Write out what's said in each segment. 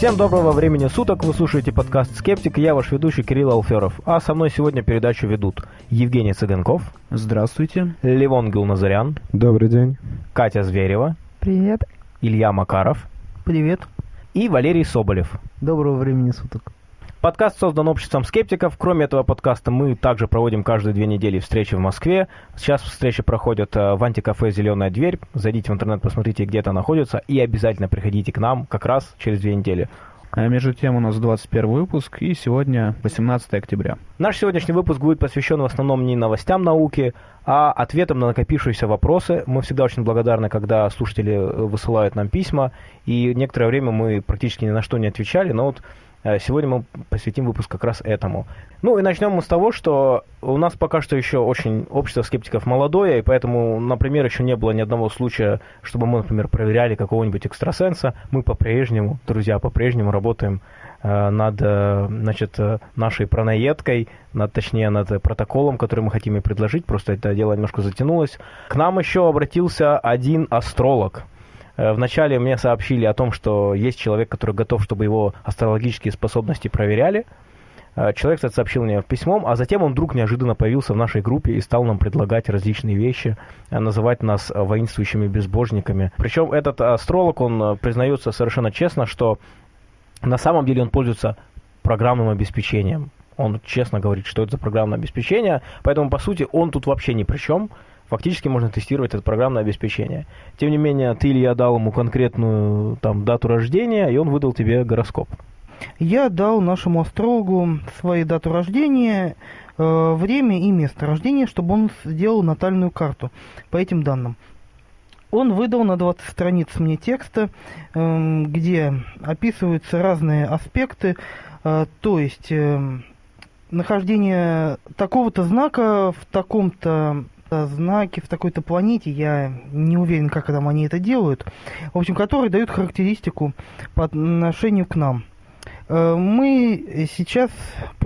Всем доброго времени суток, вы слушаете подкаст «Скептик», я ваш ведущий Кирилл Алферов, а со мной сегодня передачу ведут Евгений Цыганков. Здравствуйте. Левон Гилназарян. Добрый день. Катя Зверева. Привет. Илья Макаров. Привет. И Валерий Соболев. Доброго времени суток. Подкаст создан обществом скептиков. Кроме этого подкаста мы также проводим каждые две недели встречи в Москве. Сейчас встречи проходят э, в антикафе «Зеленая дверь». Зайдите в интернет, посмотрите, где это находится, и обязательно приходите к нам как раз через две недели. А между тем у нас 21 выпуск, и сегодня 18 октября. Наш сегодняшний выпуск будет посвящен в основном не новостям науки, а ответам на накопившиеся вопросы. Мы всегда очень благодарны, когда слушатели э, высылают нам письма, и некоторое время мы практически ни на что не отвечали, но вот сегодня мы посвятим выпуск как раз этому. Ну и начнем мы с того, что у нас пока что еще очень общество скептиков молодое, и поэтому, например, еще не было ни одного случая, чтобы мы, например, проверяли какого-нибудь экстрасенса. Мы по-прежнему, друзья, по-прежнему работаем э, над э, значит, нашей пронаедкой, над, точнее, над протоколом, который мы хотим ей предложить. Просто это дело немножко затянулось. К нам еще обратился один астролог – Э, вначале мне сообщили о том, что есть человек, который готов, чтобы его астрологические способности проверяли. Э, человек, кстати, сообщил мне письмом, а затем он вдруг неожиданно появился в нашей группе и стал нам предлагать различные вещи, э, называть нас воинствующими безбожниками. Причем этот астролог, он признается совершенно честно, что на самом деле он пользуется программным обеспечением. Он честно говорит, что это за программное обеспечение, поэтому, по сути, он тут вообще ни при чем фактически можно тестировать это программное обеспечение. Тем не менее, ты, Илья, дал ему конкретную там, дату рождения, и он выдал тебе гороскоп. Я дал нашему астрологу свою дату рождения, э, время и место рождения, чтобы он сделал натальную карту по этим данным. Он выдал на 20 страниц мне текста, э, где описываются разные аспекты, э, то есть э, нахождение такого-то знака в таком-то знаки в такой-то планете, я не уверен, как там они это делают, в общем, которые дают характеристику по отношению к нам. Э, мы сейчас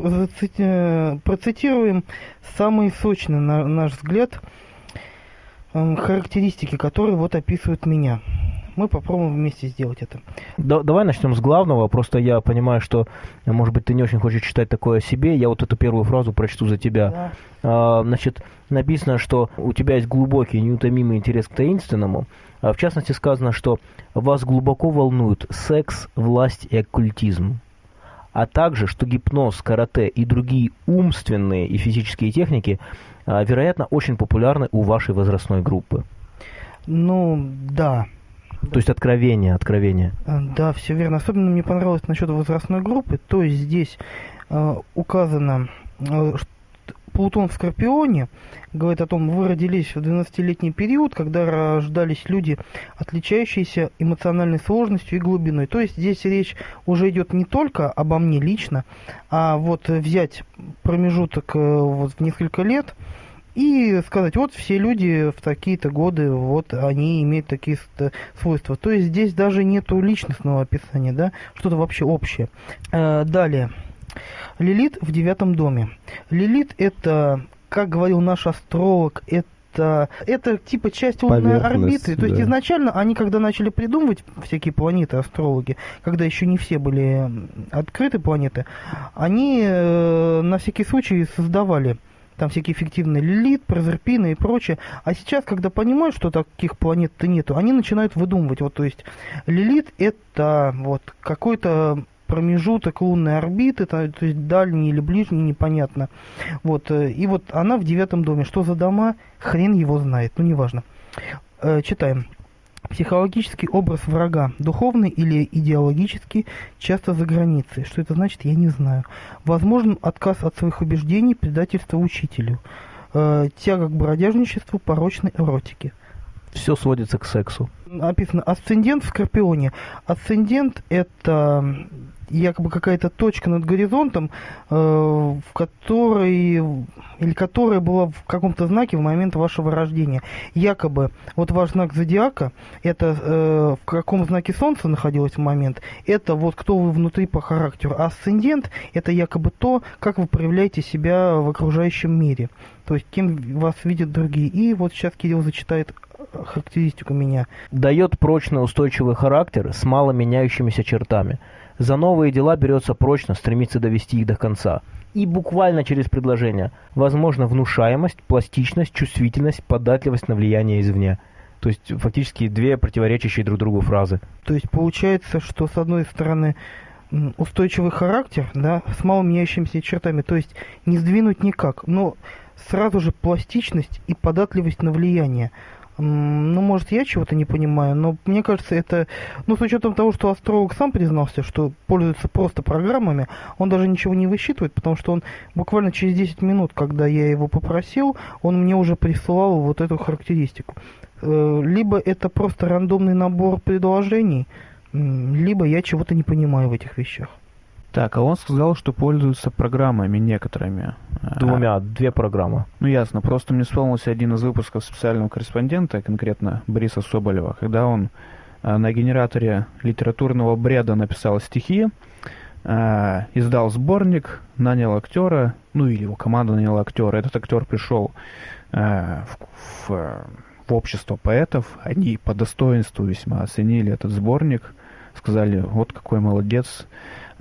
процитируем самые сочные, на наш взгляд, характеристики, которые вот описывают меня мы попробуем вместе сделать это. Да, давай начнем с главного. Просто я понимаю, что, может быть, ты не очень хочешь читать такое о себе. Я вот эту первую фразу прочту за тебя. Да. А, значит, написано, что у тебя есть глубокий, неутомимый интерес к таинственному. А в частности, сказано, что вас глубоко волнуют секс, власть и оккультизм а также, что гипноз, карате и другие умственные и физические техники, а, вероятно, очень популярны у вашей возрастной группы. Ну, да, то есть откровение, откровение. А, да, все верно. Особенно мне понравилось насчет возрастной группы. То есть здесь э, указано, э, Плутон в Скорпионе говорит о том, вы родились в 12-летний период, когда рождались люди, отличающиеся эмоциональной сложностью и глубиной. То есть здесь речь уже идет не только обо мне лично, а вот взять промежуток э, вот в несколько лет – и сказать, вот все люди в такие-то годы, вот они имеют такие свойства. То есть здесь даже нету личностного описания, да, что-то вообще общее. Э, далее. Лилит в девятом доме. Лилит это, как говорил наш астролог, это это типа часть лунной орбиты. То есть да. изначально они, когда начали придумывать всякие планеты, астрологи, когда еще не все были открыты планеты, они э, на всякий случай создавали там всякие фиктивные Лилит, Прозерпина и прочее. А сейчас, когда понимают, что таких планет-то нету, они начинают выдумывать. Вот, то есть Лилит это вот какой-то промежуток лунной орбиты, то, то есть дальний или ближний, непонятно. Вот, э, и вот она в девятом доме. Что за дома? Хрен его знает, ну неважно. Э, читаем. Психологический образ врага, духовный или идеологический, часто за границей. Что это значит, я не знаю. Возможен отказ от своих убеждений, предательство учителю. Э, тяга к бродяжничеству, порочной эротике. Все сводится к сексу. Написано асцендент в Скорпионе. Асцендент это якобы какая-то точка над горизонтом, э, в которой или которая была в каком-то знаке в момент вашего рождения. Якобы вот ваш знак зодиака, это э, в каком знаке Солнца находилось в момент, это вот кто вы внутри по характеру. А асцендент это якобы то, как вы проявляете себя в окружающем мире. То есть кем вас видят другие. И вот сейчас Кирилл зачитает характеристику меня. Дает прочный устойчивый характер с мало меняющимися чертами За новые дела берется прочно, стремится довести их до конца. И буквально через предложение. Возможно внушаемость, пластичность, чувствительность, податливость на влияние извне. То есть фактически две противоречащие друг другу фразы. То есть получается, что с одной стороны устойчивый характер, да, с мало меняющимися чертами, то есть не сдвинуть никак, но сразу же пластичность и податливость на влияние. Ну, может, я чего-то не понимаю, но мне кажется, это... Ну, с учетом того, что астролог сам признался, что пользуется просто программами, он даже ничего не высчитывает, потому что он буквально через 10 минут, когда я его попросил, он мне уже присылал вот эту характеристику. Э, либо это просто рандомный набор предложений, либо я чего-то не понимаю в этих вещах. Так, а он сказал, что пользуется программами некоторыми. Двумя, а, две программы. Ну ясно, просто мне вспомнился один из выпусков специального корреспондента, конкретно Бориса Соболева, когда он а, на генераторе литературного бреда написал стихи, а, издал сборник, нанял актера, ну или его команда наняла актера. Этот актер пришел в, в, в общество поэтов, они по достоинству весьма оценили этот сборник, сказали, вот какой молодец,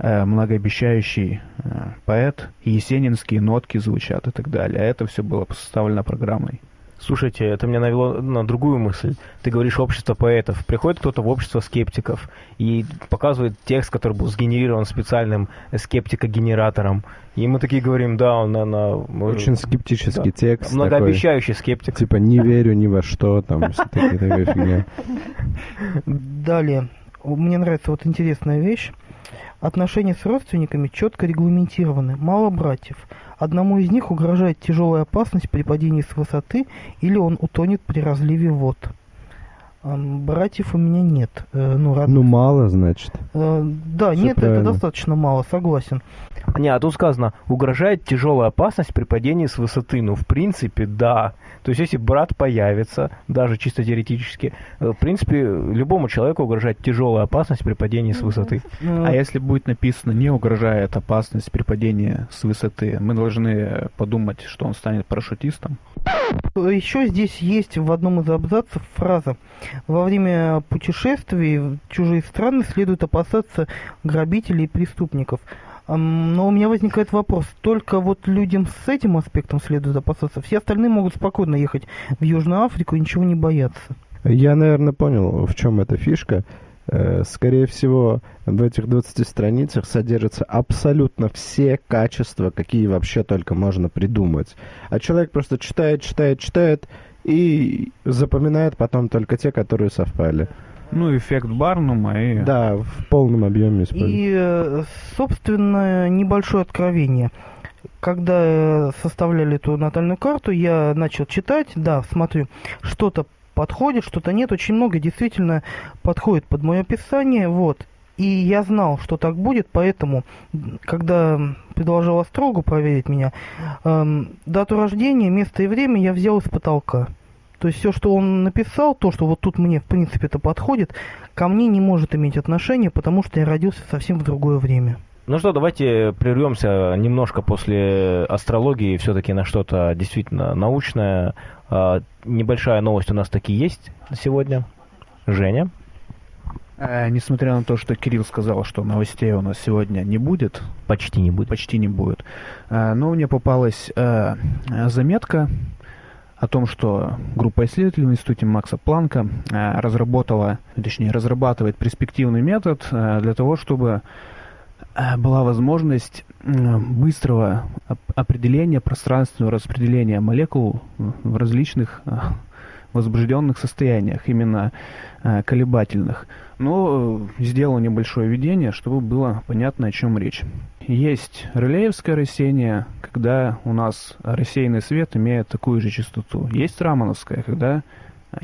многообещающий э, поэт, есенинские нотки звучат и так далее. А это все было составлено программой. Слушайте, это меня навело на другую мысль. Ты говоришь общество поэтов. Приходит кто-то в общество скептиков и показывает текст, который был сгенерирован специальным скептикогенератором. И мы такие говорим, да, он на... Очень скептический да. текст. Многообещающий такой, скептик. Типа не верю ни во что, там, такая фигня. Далее. Мне нравится вот интересная вещь. Отношения с родственниками четко регламентированы. Мало братьев. Одному из них угрожает тяжелая опасность при падении с высоты или он утонет при разливе вод. Братьев у меня нет. Э, ну, род... ну мало, значит. Э, да, Все нет, правильно. это достаточно мало, согласен. Не, а тут сказано, угрожает тяжелая опасность при падении с высоты. Ну, в принципе, да. То есть, если брат появится, даже чисто теоретически, э, в принципе, любому человеку угрожает тяжелая опасность при падении с высоты. А если будет написано, не угрожает опасность при падении с высоты, мы должны подумать, что он станет парашютистом? Еще здесь есть в одном из абзацев фраза «Во время путешествий в чужие страны следует опасаться грабителей и преступников». Но у меня возникает вопрос, только вот людям с этим аспектом следует опасаться, все остальные могут спокойно ехать в Южную Африку и ничего не бояться. Я, наверное, понял, в чем эта фишка. Э, скорее всего, в этих 20 страницах содержатся абсолютно все качества, какие вообще только можно придумать. А человек просто читает, читает, читает и запоминает потом только те, которые совпали. Ну, эффект Барнума и... Да, в полном объеме используется. И, э, собственно, небольшое откровение. Когда составляли эту натальную карту, я начал читать, да, смотрю, что-то подходит, что-то нет. Очень много действительно подходит под мое описание. Вот. И я знал, что так будет, поэтому, когда предложил астрологу проверить меня, эм, дату рождения, место и время я взял из потолка. То есть все, что он написал, то, что вот тут мне, в принципе, это подходит, ко мне не может иметь отношения, потому что я родился совсем в другое время. Ну что, давайте прервемся немножко после астрологии все-таки на что-то действительно научное. А, небольшая новость у нас таки есть сегодня. Женя? Э, несмотря на то, что Кирилл сказал, что новостей у нас сегодня не будет. Почти не будет. Почти не будет. Э, но мне попалась э, заметка о том, что группа исследователей в институте Макса Планка э, разработала, точнее, разрабатывает перспективный метод э, для того, чтобы Э, была возможность быстрого определения пространственного распределения молекул в различных возбужденных состояниях, именно колебательных. Но сделал небольшое введение, чтобы было понятно, о чем речь. Есть релеевское рассеяние, когда у нас рассеянный свет имеет такую же частоту. Есть рамановское, когда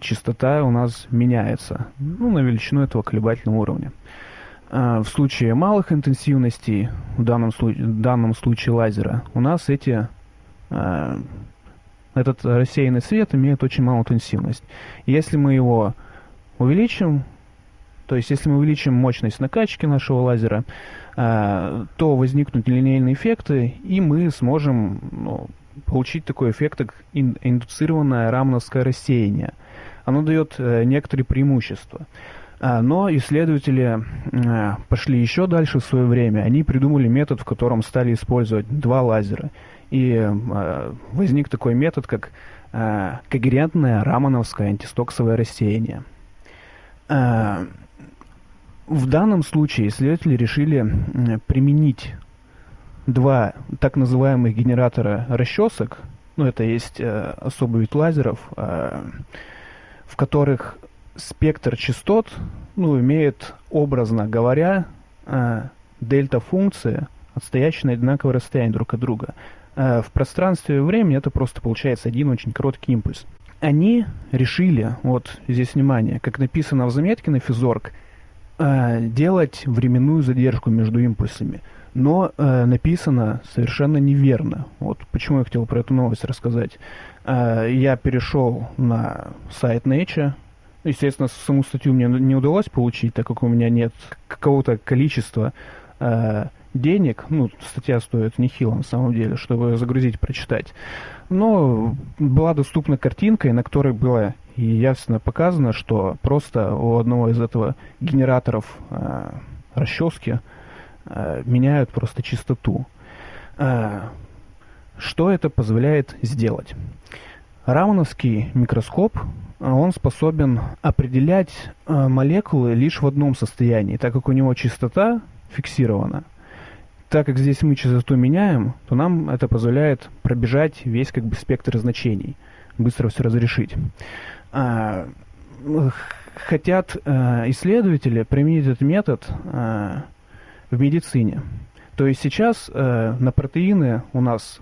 частота у нас меняется ну, на величину этого колебательного уровня. А, в случае малых интенсивностей, в данном, случае, в данном случае лазера, у нас эти, этот рассеянный свет имеет очень малую интенсивность. Если мы его увеличим, то есть если мы увеличим мощность накачки нашего лазера, а, то возникнут линейные эффекты, и мы сможем ну, получить такой эффект, как индуцированное рамновское рассеяние. Оно дает э, некоторые преимущества. А, но исследователи пошли еще дальше в свое время. Они придумали метод, в котором стали использовать два лазера. И а, возник такой метод, как когерентное рамановское антистоксовое рассеяние. В данном случае исследователи решили применить два так называемых генератора расчесок, ну это есть э, особый вид лазеров, э, в которых спектр частот, ну, имеет, образно говоря, э, дельта-функции, отстоящие на одинаковое расстояние друг от друга. Э, в пространстве и времени это просто получается один очень короткий импульс. Они решили, вот здесь внимание, как написано в заметке на физорг, э, делать временную задержку между импульсами. Но э, написано совершенно неверно. Вот почему я хотел про эту новость рассказать. Э, я перешел на сайт Nature, Естественно, саму статью мне не удалось получить, так как у меня нет какого-то количества э, денег. Ну, статья стоит нехило на самом деле, чтобы загрузить, прочитать. Но была доступна картинка, на которой было и ясно показано, что просто у одного из этого генераторов э, расчески э, меняют просто чистоту. Э, что это позволяет сделать? Рамановский микроскоп он способен определять э, молекулы лишь в одном состоянии, так как у него частота фиксирована. Так как здесь мы частоту меняем, то нам это позволяет пробежать весь как бы спектр значений, быстро все разрешить. А, хотят а, исследователи применить этот метод а, в медицине. То есть сейчас а, на протеины у нас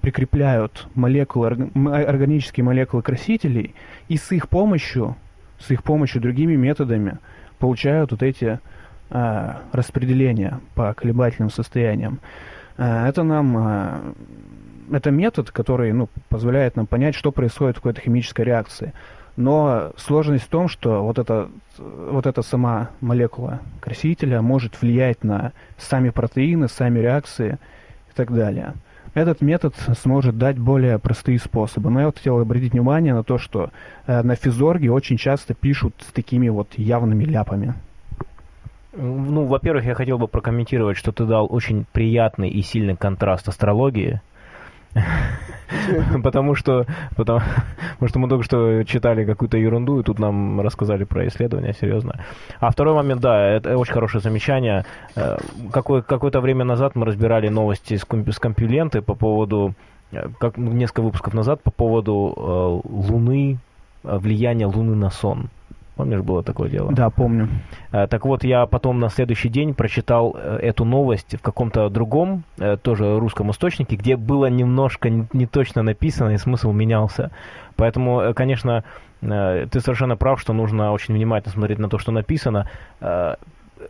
прикрепляют молекулы, органические молекулы красителей, и с их помощью, с их помощью другими методами получают вот эти э, распределения по колебательным состояниям. Э, это нам э, это метод, который ну, позволяет нам понять, что происходит в какой-то химической реакции. Но сложность в том, что вот эта, вот эта сама молекула красителя может влиять на сами протеины, сами реакции и так далее. Этот метод сможет дать более простые способы. Но я вот хотел обратить внимание на то, что на физорге очень часто пишут с такими вот явными ляпами. Ну, во-первых, я хотел бы прокомментировать, что ты дал очень приятный и сильный контраст астрологии Потому что, потому, потому что мы только что читали какую-то ерунду, и тут нам рассказали про исследования, серьезно. А второй момент, да, это очень хорошее замечание. Э, какое, какое-то время назад мы разбирали новости с, с компиленты по поводу, э, как несколько выпусков назад, по поводу э, Луны, влияния Луны на сон. Помнишь, было такое дело? Да, помню. Э, так вот, я потом на следующий день прочитал э, эту новость в каком-то другом, э, тоже русском источнике, где было немножко не точно написано, и смысл менялся. Поэтому, конечно, ты совершенно прав, что нужно очень внимательно смотреть на то, что написано.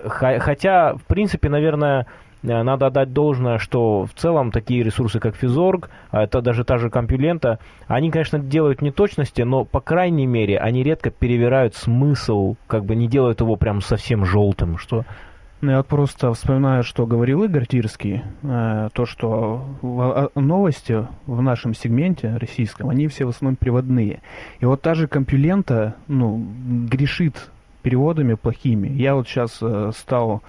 Хотя, в принципе, наверное, надо отдать должное, что в целом такие ресурсы, как Физорг, а это даже та же компьюлента, они, конечно, делают неточности, но, по крайней мере, они редко перевирают смысл, как бы не делают его прям совсем желтым, что... Ну, я просто вспоминаю, что говорил Игорь Тирский, э, то, что в, новости в нашем сегменте российском, они все в основном приводные. И вот та же компьюлента, ну, грешит переводами плохими. Я вот сейчас э, стал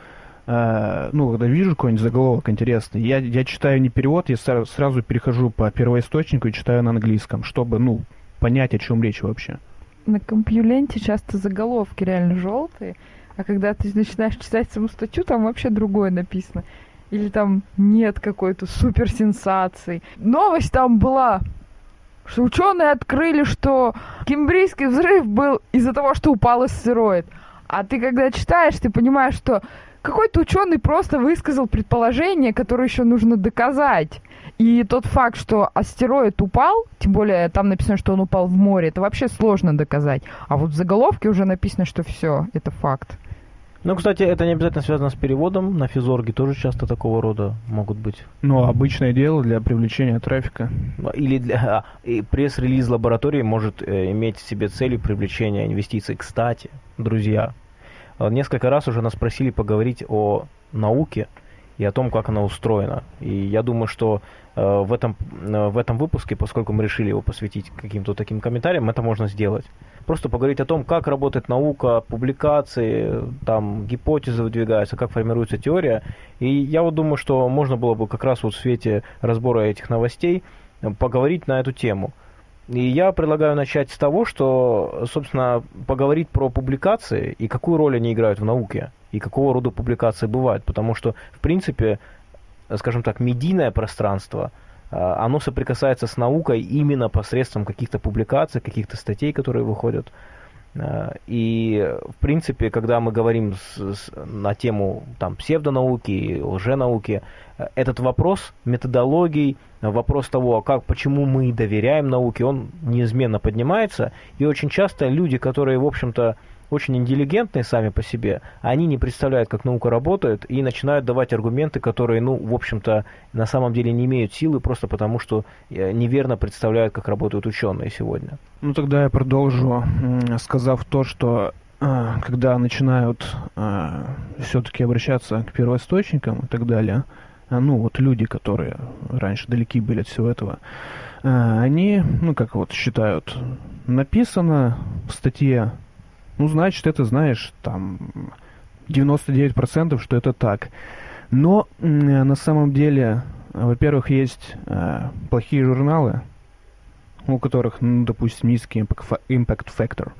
Э, ну, когда вижу какой-нибудь заголовок интересный, я, я читаю не перевод, я сразу, сразу перехожу по первоисточнику и читаю на английском, чтобы, ну, понять, о чем речь вообще. На компьюленте часто заголовки реально желтые, а когда ты начинаешь читать саму статью, там вообще другое написано. Или там нет какой-то суперсенсации. Новость там была, что ученые открыли, что кембрийский взрыв был из-за того, что упал астероид. А ты когда читаешь, ты понимаешь, что какой-то ученый просто высказал предположение, которое еще нужно доказать. И тот факт, что астероид упал, тем более там написано, что он упал в море, это вообще сложно доказать. А вот в заголовке уже написано, что все, это факт. Ну, кстати, это не обязательно связано с переводом. На физорге тоже часто такого рода могут быть. Ну, обычное дело для привлечения трафика. Или для... И пресс-релиз лаборатории может э, иметь в себе целью привлечения инвестиций. Кстати, друзья, несколько раз уже нас просили поговорить о науке, и о том, как она устроена. И я думаю, что э, в, этом, э, в этом выпуске, поскольку мы решили его посвятить каким-то таким комментариям, это можно сделать. Просто поговорить о том, как работает наука, публикации, там гипотезы выдвигаются, как формируется теория. И я вот думаю, что можно было бы как раз вот в свете разбора этих новостей э, поговорить на эту тему. И я предлагаю начать с того, что, собственно, поговорить про публикации и какую роль они играют в науке, и какого рода публикации бывают. Потому что, в принципе, скажем так, медийное пространство, а, оно соприкасается с наукой именно посредством каких-то публикаций, каких-то статей, которые выходят. А, и, в принципе, когда мы говорим с, с, на тему там, псевдонауки, лженауки, этот вопрос методологий, вопрос того, а как, почему мы доверяем науке, он неизменно поднимается. И очень часто люди, которые, в общем-то, очень интеллигентные сами по себе, они не представляют, как наука работает, и начинают давать аргументы, которые, ну, в общем-то, на самом деле не имеют силы, просто потому что э, неверно представляют, как работают ученые сегодня. Ну, тогда я продолжу, сказав то, что э, когда начинают э, все-таки обращаться к первоисточникам и так далее, а, ну, вот люди, которые раньше далеки были от всего этого, они, ну, как вот считают, написано в статье, ну, значит, это, знаешь, там, 99% что это так. Но на самом деле, во-первых, есть э, плохие журналы, у которых, ну, допустим, низкий impact factor.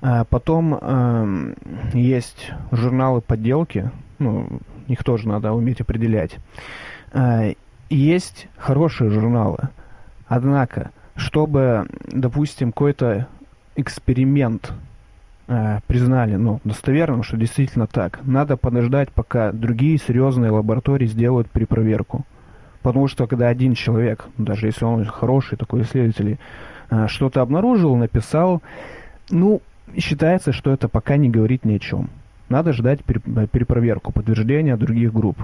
А потом э, есть журналы подделки, ну, их тоже надо уметь определять. Э, есть хорошие журналы. Однако, чтобы, допустим, какой-то эксперимент признали ну, достоверным, что действительно так, надо подождать, пока другие серьезные лаборатории сделают перепроверку. Потому что когда один человек, даже если он хороший такой исследователь, э, что-то обнаружил, написал, ну, считается, что это пока не говорит ни о чем. Надо ждать перепроверку, подтверждения других групп.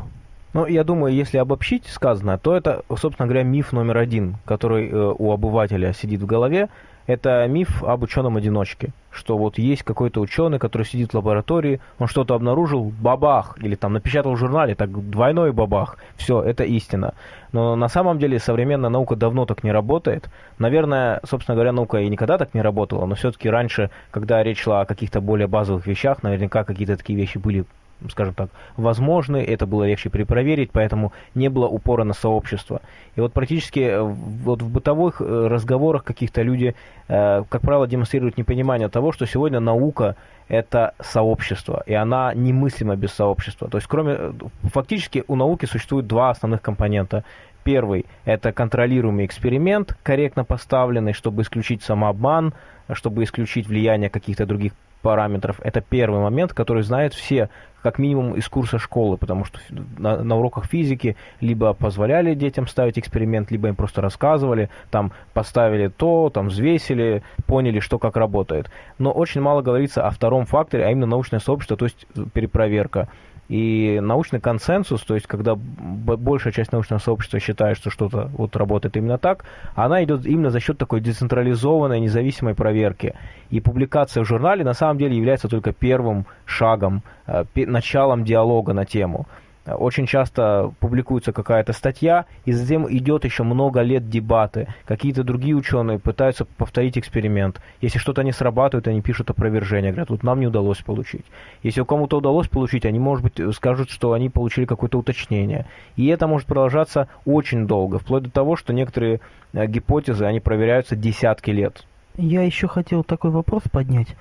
Ну, я думаю, если обобщить сказанное, то это, собственно говоря, миф номер один, который э, у обывателя сидит в голове. Это миф об ученом-одиночке, что вот есть какой-то ученый, который сидит в лаборатории, он что-то обнаружил, бабах, или там напечатал в журнале, так двойной бабах, все, это истина. Но на самом деле современная наука давно так не работает. Наверное, собственно говоря, наука и никогда так не работала, но все-таки раньше, когда речь шла о каких-то более базовых вещах, наверняка какие-то такие вещи были скажем так, возможны, это было легче перепроверить, поэтому не было упора на сообщество. И вот практически э, вот в бытовых э, разговорах каких-то люди, э, как правило, демонстрируют непонимание того, что сегодня наука это сообщество, и она немыслима без сообщества. То есть, кроме, фактически у науки существует два основных компонента. Первый – это контролируемый эксперимент, корректно поставленный, чтобы исключить самообман, чтобы исключить влияние каких-то других параметров. Это первый момент, который знают все, как минимум из курса школы, потому что на, на уроках физики либо позволяли детям ставить эксперимент, либо им просто рассказывали, там поставили то, там взвесили, поняли, что как работает. Но очень мало говорится о втором факторе, а именно научное сообщество, то есть перепроверка. И научный консенсус, то есть когда большая часть научного сообщества считает, что что-то вот работает именно так, она идет именно за счет такой децентрализованной независимой проверки. И публикация в журнале на самом деле является только первым шагом, э, началом диалога на тему. Очень часто публикуется какая-то статья, и затем идет еще много лет дебаты. Какие-то другие ученые пытаются повторить эксперимент. Если что-то не срабатывает, они пишут опровержение, говорят, вот нам не удалось получить. Если кому-то удалось получить, они, может быть, скажут, что они получили какое-то уточнение. И это может продолжаться очень долго, вплоть до того, что некоторые э, гипотезы, они проверяются десятки лет. Я еще хотел такой вопрос поднять.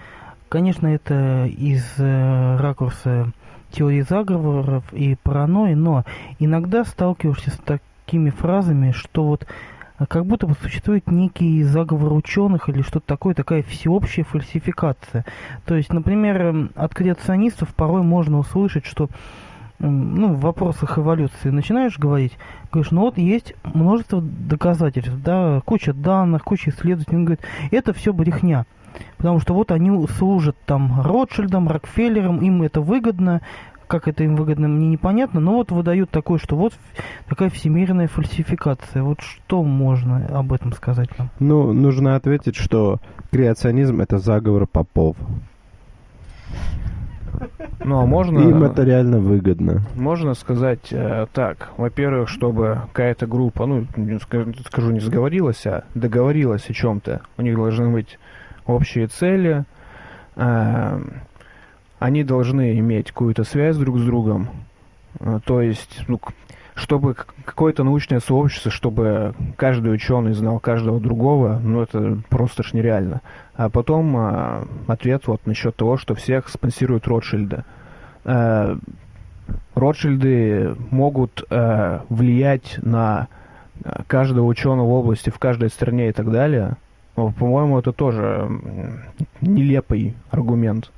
Конечно, это из э, ракурса теории заговоров и паранойи, но иногда сталкиваешься с такими фразами, что вот а, как будто бы существует некий заговор ученых или что-то такое, такая всеобщая фальсификация. То есть, например, от креационистов порой можно услышать, что ну, в вопросах эволюции начинаешь говорить, говоришь, ну вот есть множество доказательств, да, куча данных, куча исследователей, он говорит, это все брехня. Потому что вот они служат там Ротшильдам, Рокфеллерам, им это выгодно, как это им выгодно, мне непонятно, но вот выдают такое, что вот такая всемирная фальсификация. Вот что можно об этом сказать нам? Ну, нужно ответить, что креационизм – это заговор попов. Ну, а можно... Им это реально выгодно. Можно сказать э, так. Во-первых, чтобы какая-то группа, ну, скажу, не сговорилась, а договорилась о чем-то. У них должны быть общие цели. э, они должны иметь какую-то связь друг с другом. Э, то есть, ну, чтобы какое-то научное сообщество, чтобы каждый ученый знал каждого другого, ну, это просто ж нереально. А потом э, ответ вот насчет того, что всех спонсируют Ротшильды. Э, Ротшильды могут э, влиять на каждого ученого в области, в каждой стране и так далее. Но, по-моему, это тоже нелепый аргумент.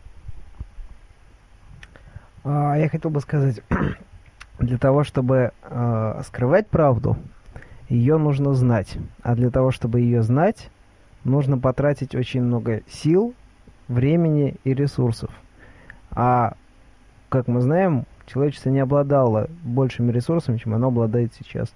А, Я хотел бы сказать, для того, чтобы э, скрывать правду, ее нужно знать. А для того, чтобы ее знать, нужно потратить очень много сил, времени и ресурсов. А, как мы знаем, человечество не обладало большими ресурсами, чем оно обладает сейчас.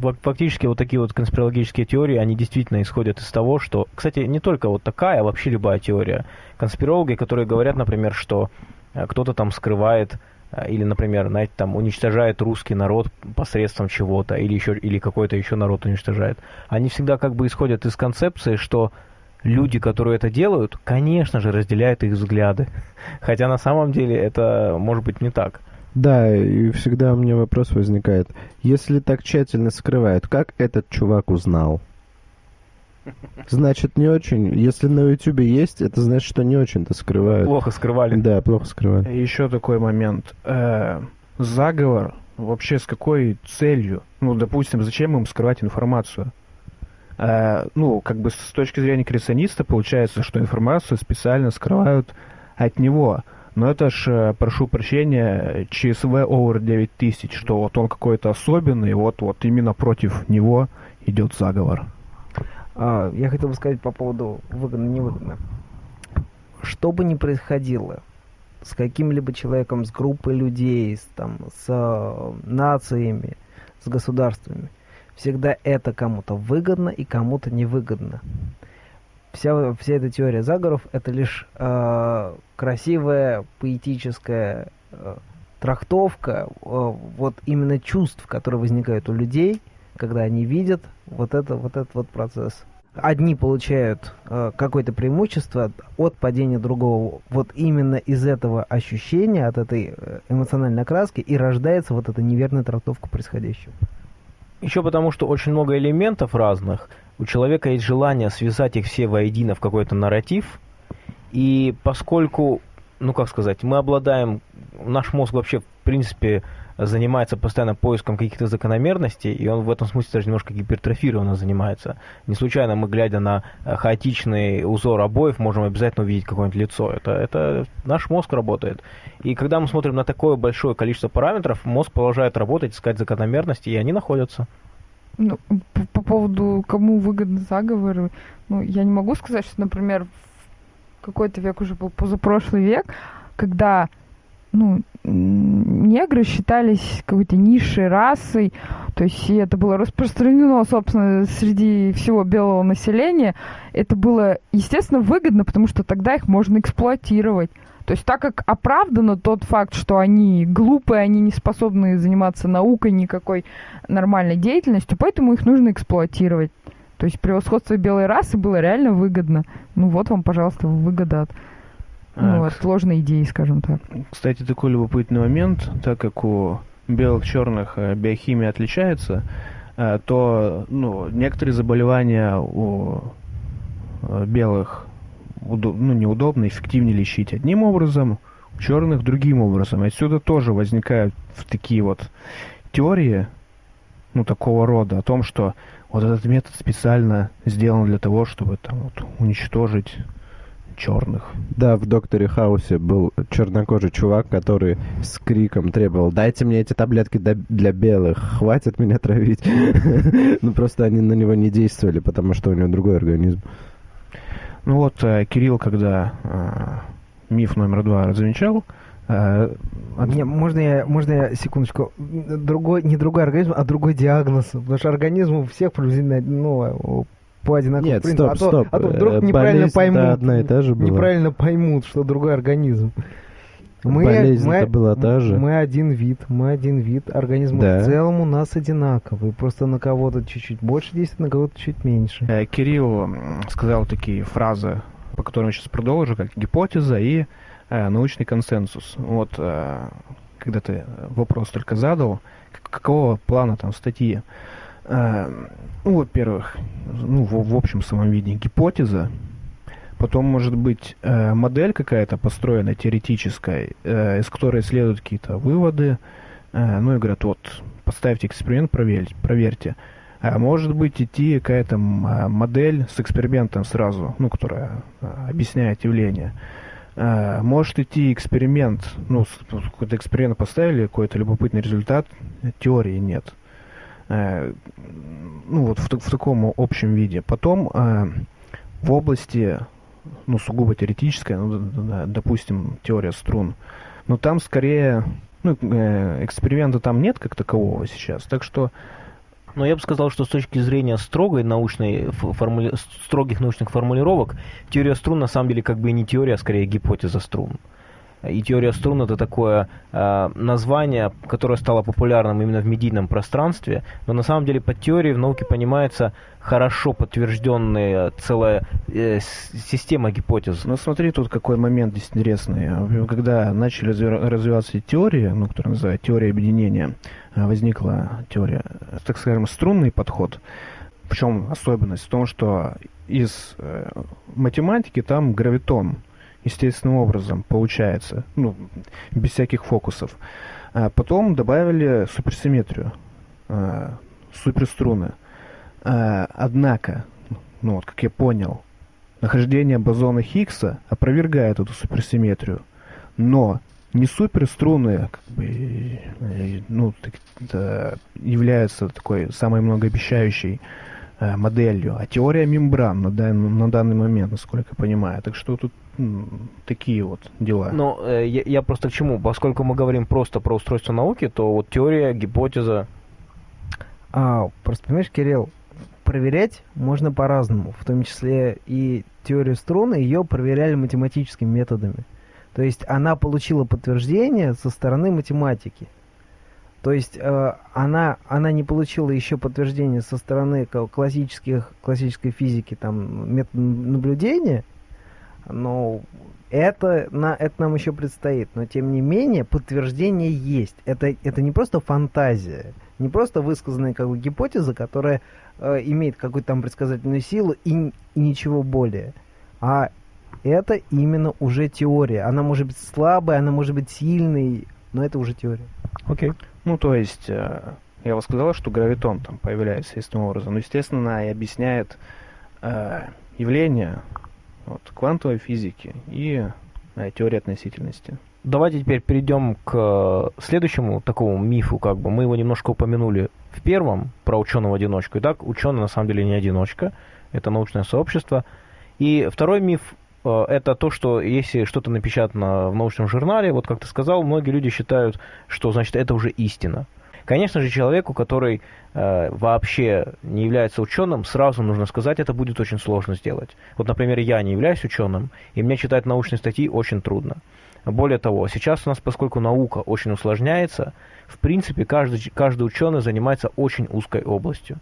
Фак- Фактически вот такие вот конспирологические теории, они действительно исходят из того, что, кстати, не только вот такая, а вообще любая теория. Конспирологи, которые говорят, например, что э, кто-то там скрывает э, или, например, знаете, там уничтожает русский народ посредством чего-то, или еще или какой-то еще народ уничтожает. Они всегда как бы исходят из концепции, что люди, которые это делают, конечно же, разделяют их взгляды. Хотя на самом деле это может быть не так. Да, и всегда у меня вопрос возникает. Если так тщательно скрывают, как этот чувак узнал? Значит, не очень. Если на Ютубе есть, это значит, что не очень-то скрывают. Плохо скрывали. Да, плохо скрывают. Еще такой момент. Э, заговор вообще с какой целью? Ну, допустим, зачем им скрывать информацию? Э, ну, как бы с точки зрения креациониста получается, что информацию специально скрывают от него. Но это ж, э, прошу прощения, ЧСВ Over 9000, что вот он какой-то особенный, вот, вот именно против него идет заговор. А, я хотел бы сказать по поводу выгодно-невыгодно. Что бы ни происходило с каким-либо человеком, с группой людей, с, там, с э, нациями, с государствами, всегда это кому-то выгодно и кому-то невыгодно. Вся, вся эта теория заговоров это лишь э, красивая поэтическая э, трактовка э, вот именно чувств, которые возникают у людей, когда они видят вот это вот этот вот процесс. Одни получают э, какое-то преимущество от, падения другого. Вот именно из этого ощущения, от этой э, эмоциональной окраски и рождается вот эта неверная трактовка происходящего. Еще потому, что очень много элементов разных. У человека есть желание связать их все воедино в какой-то нарратив. И поскольку, ну как сказать, мы обладаем, наш мозг вообще в принципе занимается постоянно поиском каких-то закономерностей, и он в этом смысле даже немножко гипертрофированно занимается. Не случайно мы, глядя на э, хаотичный узор обоев, можем обязательно увидеть какое-нибудь лицо. Это, это наш мозг работает. И когда мы смотрим на такое большое количество параметров, мозг продолжает работать, искать закономерности, и они находятся. Ну, по, по поводу, кому выгодны заговоры, ну, я не могу сказать, что, например, какой-то век уже был позапрошлый век, когда, ну, негры считались какой-то низшей расой, то есть и это было распространено, собственно, среди всего белого населения. Это было, естественно, выгодно, потому что тогда их можно эксплуатировать. То есть так как оправдано тот факт, что они глупые, они не способны заниматься наукой, никакой нормальной деятельностью, поэтому их нужно эксплуатировать. То есть превосходство белой расы было реально выгодно. Ну вот вам, пожалуйста, выгода от, ну, от сложной идеи, скажем так. Кстати, такой любопытный момент, так как у белых черных э, биохимия отличается, э, то ну, некоторые заболевания у э, белых ну, неудобно, эффективнее лечить одним образом, у черных другим образом. И Отсюда тоже возникают такие вот теории, ну, такого рода, о том, что вот этот метод специально сделан для того, чтобы там вот уничтожить черных. Да, в Докторе Хаусе был чернокожий чувак, который с криком требовал, дайте мне эти таблетки для белых, хватит меня травить. Ну, просто они на него не действовали, потому что у него другой организм. Ну вот, э, Кирилл, когда э, миф номер два размечал, э, от- Не, можно я, можно я секундочку? Другой, не другой организм, а другой диагноз. Потому что организм у всех приблизительно ну, по одинаковому Нет, принципу. стоп, а то, стоп. А то вдруг неправильно болезнь, поймут. да, одна и та же была. Неправильно поймут, что другой организм. Мы, Болезнь-то мы, была та же. мы один вид, мы один вид, организм Да. в целом у нас одинаковый, просто на кого-то чуть-чуть больше действует, на кого-то чуть меньше. Э, Кирилл сказал такие фразы, по которым я сейчас продолжу, как гипотеза и э, научный консенсус. Вот э, когда ты вопрос только задал, какого плана там статьи? Э, ну, во-первых, ну, в, в общем самом виде гипотеза, потом может быть э, модель какая-то построенная теоретическая, э, из которой следуют какие-то выводы, э, ну и говорят, вот, поставьте эксперимент, проверьте, проверьте. А может быть идти какая-то а, модель с экспериментом сразу, ну, которая а, объясняет явление. Может идти эксперимент, ну, вот какой-то эксперимент поставили, какой-то любопытный результат, теории нет. Ну, вот в, в таком общем виде. Потом в области, ну, сугубо теоретической, ну, допустим, теория струн, но там скорее, ну, э, эксперимента там нет как такового сейчас, так что Но я бы сказал, что с точки зрения строгой научной формули- строгих научных формулировок, теория струн на самом деле как бы и не теория, а скорее гипотеза струн. И теория струн это такое э, название, которое стало популярным именно в медийном пространстве, но на самом деле под теорией в науке понимается хорошо подтвержденная целая э, система гипотез. Ну смотри, тут какой момент здесь интересный. Когда начали разви- развиваться теории, ну, которая называется теория объединения, а, возникла теория, так скажем, струнный подход. Причем особенность в том, что из э, математики там гравитон естественным образом получается, ну, без всяких фокусов. А потом добавили суперсимметрию, э, суперструны. А, однако, ну вот как я понял, нахождение бозона Хиггса опровергает эту суперсимметрию. Но не суперструны как бы, ну, так- да, являются такой самой многообещающей моделью, а теория мембран на, дан- на данный момент, насколько я понимаю. Так что тут такие вот дела. Но э, я, я просто к чему? Поскольку мы говорим просто про устройство науки, то вот теория, гипотеза, А, просто понимаешь, Кирилл, проверять можно по-разному, в том числе и теорию струны, ее проверяли математическими методами. То есть она получила подтверждение со стороны математики. То есть э, она, она не получила еще подтверждение со стороны классических, классической физики, там, метод наблюдения, но это, на, это нам еще предстоит. Но тем не менее, подтверждение есть. Это, это не просто фантазия, не просто высказанная как бы гипотеза, которая э, имеет какую-то там предсказательную силу и, и ничего более. А это именно уже теория. Она может быть слабой, она может быть сильной, но это уже теория. окей. Ну, то есть, э, я вам сказал, что гравитон там появляется естественным образом. Но, естественно, она и объясняет э, явления вот, квантовой физики и э, теории относительности. Давайте теперь перейдем к э, следующему такому мифу, как бы мы его немножко упомянули в первом про ученого-одиночку. Итак, ученый на самом деле не одиночка, это научное сообщество. И второй миф это то, что если что-то напечатано в научном журнале, вот как ты сказал, многие люди считают, что значит это уже истина. Конечно же, человеку, который э, вообще не является ученым, сразу нужно сказать, это будет очень сложно сделать. Вот, например, я не являюсь ученым, и мне читать научные статьи очень трудно. Более того, сейчас у нас, поскольку наука очень усложняется, в принципе, каждый, каждый ученый занимается очень узкой областью.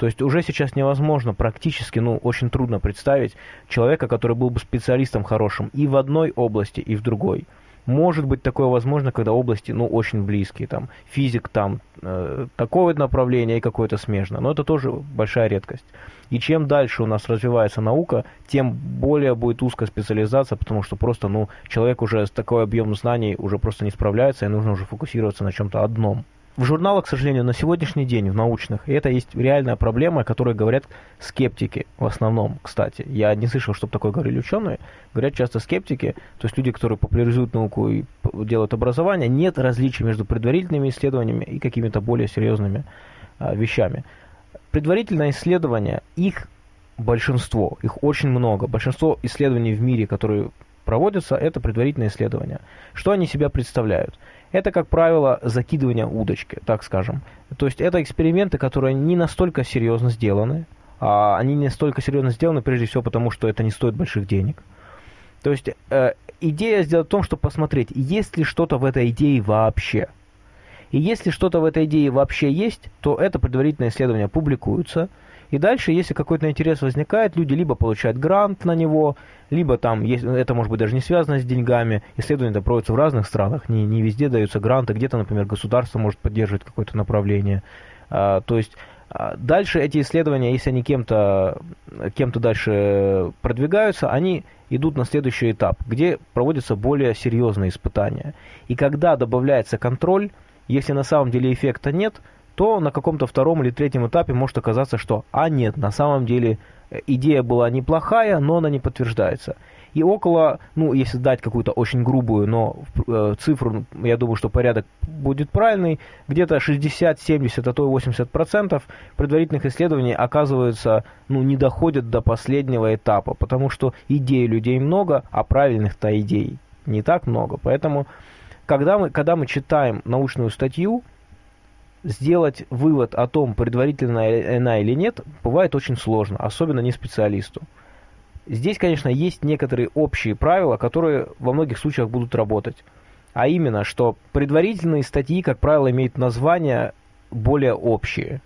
То есть уже сейчас невозможно практически, ну, очень трудно представить человека, который был бы специалистом хорошим и в одной области, и в другой. Может быть такое возможно, когда области, ну, очень близкие, там, физик там, э, такое направление и какое-то смежное, но это тоже большая редкость. И чем дальше у нас развивается наука, тем более будет узкая специализация, потому что просто, ну, человек уже с такой объемом знаний уже просто не справляется, и нужно уже фокусироваться на чем-то одном. В журналах, к сожалению, на сегодняшний день, в научных, и это есть реальная проблема, о которой говорят скептики в основном, кстати. Я не слышал, чтобы такое говорили ученые. Говорят часто скептики, то есть люди, которые популяризуют науку и делают образование. Нет различий между предварительными исследованиями и какими-то более серьезными а, вещами. Предварительное исследование, их большинство, их очень много. Большинство исследований в мире, которые проводятся, это предварительные исследования. Что они себя представляют? Это, как правило, закидывание удочки, так скажем. То есть это эксперименты, которые не настолько серьезно сделаны. А они не настолько серьезно сделаны, прежде всего, потому что это не стоит больших денег. То есть э, идея сделать в том, чтобы посмотреть, есть ли что-то в этой идее вообще. И если что-то в этой идее вообще есть, то это предварительное исследование публикуется. И дальше, если какой-то интерес возникает, люди либо получают грант на него, либо там, это может быть даже не связано с деньгами. Исследования это проводятся в разных странах, не, не везде даются гранты, где-то, например, государство может поддерживать какое-то направление. А, то есть а, дальше эти исследования, если они кем-то кем дальше продвигаются, они идут на следующий этап, где проводятся более серьезные испытания. И когда добавляется контроль, если на самом деле эффекта нет, то на каком-то втором или третьем этапе может оказаться, что а нет, на самом деле э, идея была неплохая, но она не подтверждается. И около, ну, если дать какую-то очень грубую, но э, цифру, я думаю, что порядок будет правильный, где-то 60, 70, а то и 80 процентов предварительных исследований оказывается, ну, не доходят до последнего этапа, потому что идей людей много, а правильных-то идей не так много. Поэтому, когда мы, когда мы читаем научную статью, сделать вывод о том, предварительно она или нет, бывает очень сложно, особенно не специалисту. Здесь, конечно, есть некоторые общие правила, которые во многих случаях будут работать. А именно, что предварительные статьи, как правило, имеют названия более общие.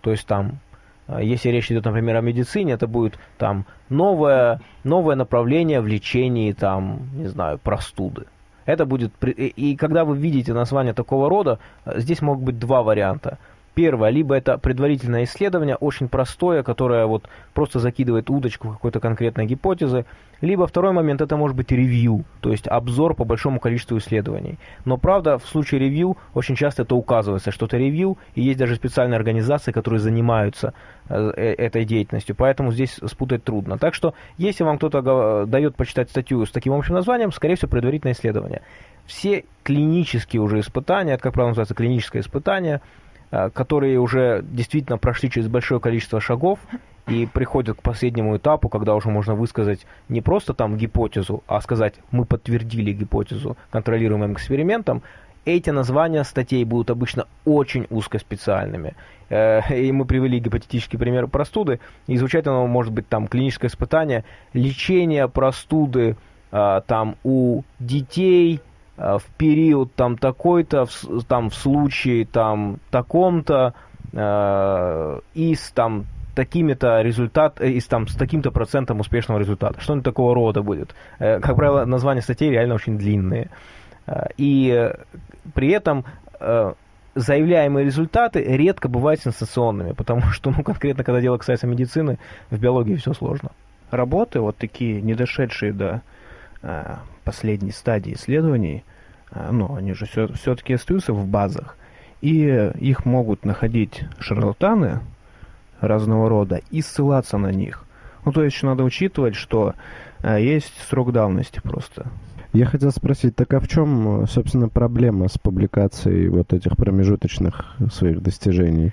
То есть там, э, если речь идет, например, о медицине, это будет там новое, новое направление в лечении, там, не знаю, простуды. Это будет... И когда вы видите название такого рода, э, здесь могут быть два варианта. Первое, либо это предварительное исследование, очень простое, которое вот просто закидывает удочку какой-то конкретной гипотезы, либо второй момент, это может быть ревью, то есть обзор по большому количеству исследований. Но правда, в случае ревью очень часто это указывается, что это ревью, и есть даже специальные организации, которые занимаются э, э, этой деятельностью, поэтому здесь спутать трудно. Так что, если вам кто-то дает почитать статью с таким общим названием, скорее всего, предварительное исследование. Все клинические уже испытания, это, как правило, называется клиническое испытание, которые уже действительно прошли через большое количество шагов и приходят к последнему этапу, когда уже можно высказать не просто там гипотезу, а сказать, мы подтвердили гипотезу контролируемым экспериментом, эти названия статей будут обычно очень узкоспециальными. Э, и мы привели гипотетический пример простуды, и звучать оно может быть там клиническое испытание, лечение простуды э, там у детей, Э, в период там такой-то, в, там в случае там таком-то э, и с там такими-то результат, э, и с, там, с таким-то процентом успешного результата. Что-нибудь такого рода будет. Э, как правило, названия статей реально очень длинные. Э, и при этом э, заявляемые результаты редко бывают сенсационными, потому что, ну, конкретно, когда дело касается медицины, в биологии все сложно. Работы, вот такие, не дошедшие до э, последней стадии исследований, ну, они же все, все-таки остаются в базах, и их могут находить шарлатаны разного рода и ссылаться на них. Ну, то есть надо учитывать, что а, есть срок давности просто. Я хотел спросить, так а в чем, собственно, проблема с публикацией вот этих промежуточных своих достижений?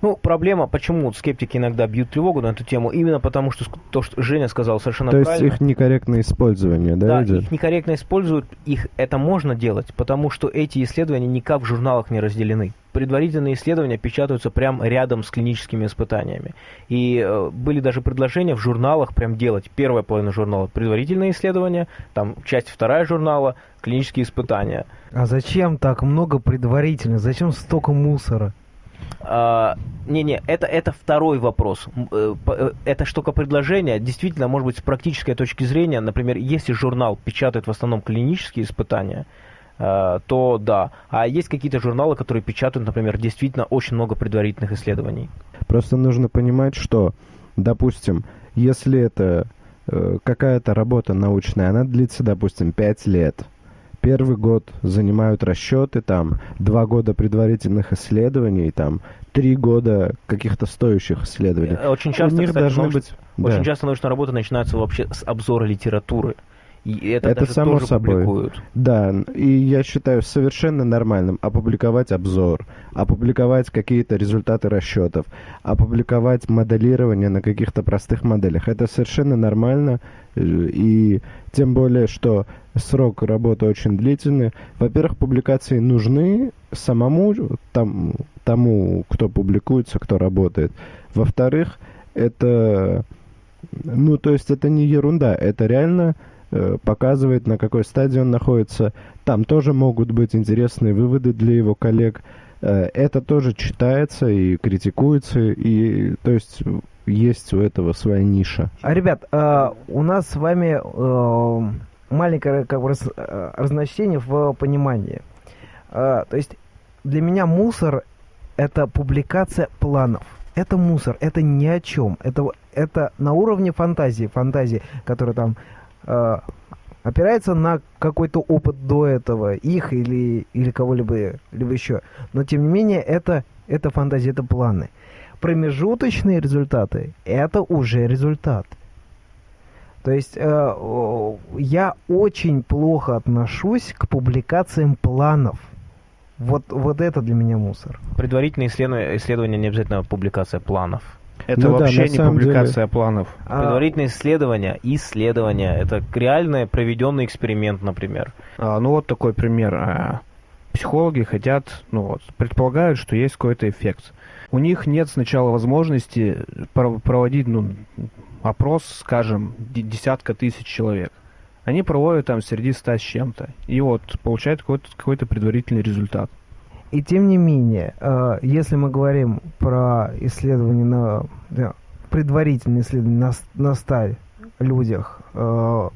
Ну, проблема, почему скептики иногда бьют тревогу на эту тему, именно потому, что то, что Женя сказал совершенно то правильно. То есть их некорректное использование, да, Да, идет? их некорректно используют, их это можно делать, потому что эти исследования никак в журналах не разделены. Предварительные исследования печатаются прямо рядом с клиническими испытаниями. И э, были даже предложения в журналах прям делать. Первая половина журнала предварительные исследования, там часть вторая журнала клинические испытания. А зачем так много предварительных? Зачем столько мусора? А, не-не, это, это второй вопрос. Э, э, это штука предложения. Действительно, может быть, с практической точки зрения, например, если журнал печатает в основном клинические испытания, э, то да. А есть какие-то журналы, которые печатают, например, действительно очень много предварительных исследований. Просто нужно понимать, что, допустим, если это какая-то работа научная, она длится, допустим, 5 лет – первый год занимают расчеты, там, два года предварительных исследований, там, три года каких-то стоящих исследований. Э, очень часто, У них кстати, должны науч... быть... Очень да. часто научная работа начинается вообще с обзора литературы. И это, это само тоже собой. публикуют. Да, и я считаю совершенно нормальным опубликовать обзор, опубликовать какие-то результаты расчетов, опубликовать моделирование на каких-то простых моделях. Это совершенно нормально, э, и тем более, что срок работы очень длительный. Во-первых, публикации нужны самому там, тому, кто публикуется, кто работает. Во-вторых, это, ну, то есть это не ерунда, это реально э, показывает, на какой стадии он находится. Там тоже могут быть интересные выводы для его коллег. Э, это тоже читается и критикуется, и то есть есть у этого своя ниша. А, ребят, э, у нас с вами маленькое как бы, раз, э, разночтение в понимании. Э, то есть для меня мусор это публикация планов. Это мусор, это ни о чем. Это, это на уровне фантазии, фантазии, которая там э, опирается на какой-то опыт до этого, их или, или кого-либо либо еще. Но тем не менее, это, это фантазия, это планы. Промежуточные результаты – это уже результат. То есть э, я очень плохо отношусь к публикациям планов. Вот, вот это для меня мусор. Предварительные исследования, исследования не обязательно публикация планов. Это Ну да, вообще на не публикация планов. А, Предварительные исследования, исследования, это реальный проведенный эксперимент, например. А, ну вот такой пример. А, Психологи хотят, ну вот, предполагают, что есть какой-то эффект. У них нет сначала возможности про- проводить, ну, опрос, скажем, де- десятка тысяч человек. Они проводят там среди ста с чем-то. И вот получают какой-то, какой-то предварительный результат. И тем не менее, э, если мы говорим про исследование на да, предварительные исследования на, на 100 людях, э,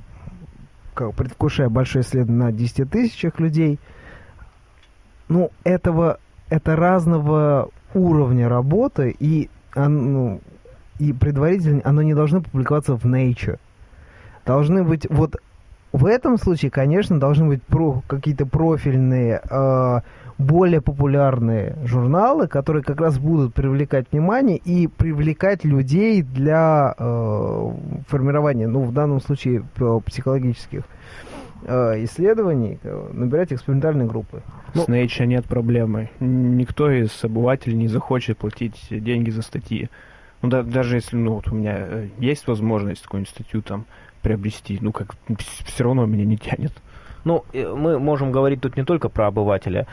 как, предвкушая большое исследование на 10 тысячах людей, ну, этого, это разного уровня работы, и, ну, и предварительно оно не должно публиковаться в Nature. Должны быть, вот в этом случае, конечно, должны быть про, какие-то профильные э, более популярные журналы, которые как раз будут привлекать внимание и привлекать людей для э, формирования, ну, в данном случае, психологических э, исследований, э, набирать экспериментальные группы. С Nature нет проблемы. Никто из обывателей не захочет платить деньги за статьи. Ну, да- даже если ну, вот у меня э, есть возможность какую-нибудь статью там приобрести, ну, как все равно меня не тянет. Ну, э, мы можем говорить тут не только про обывателя.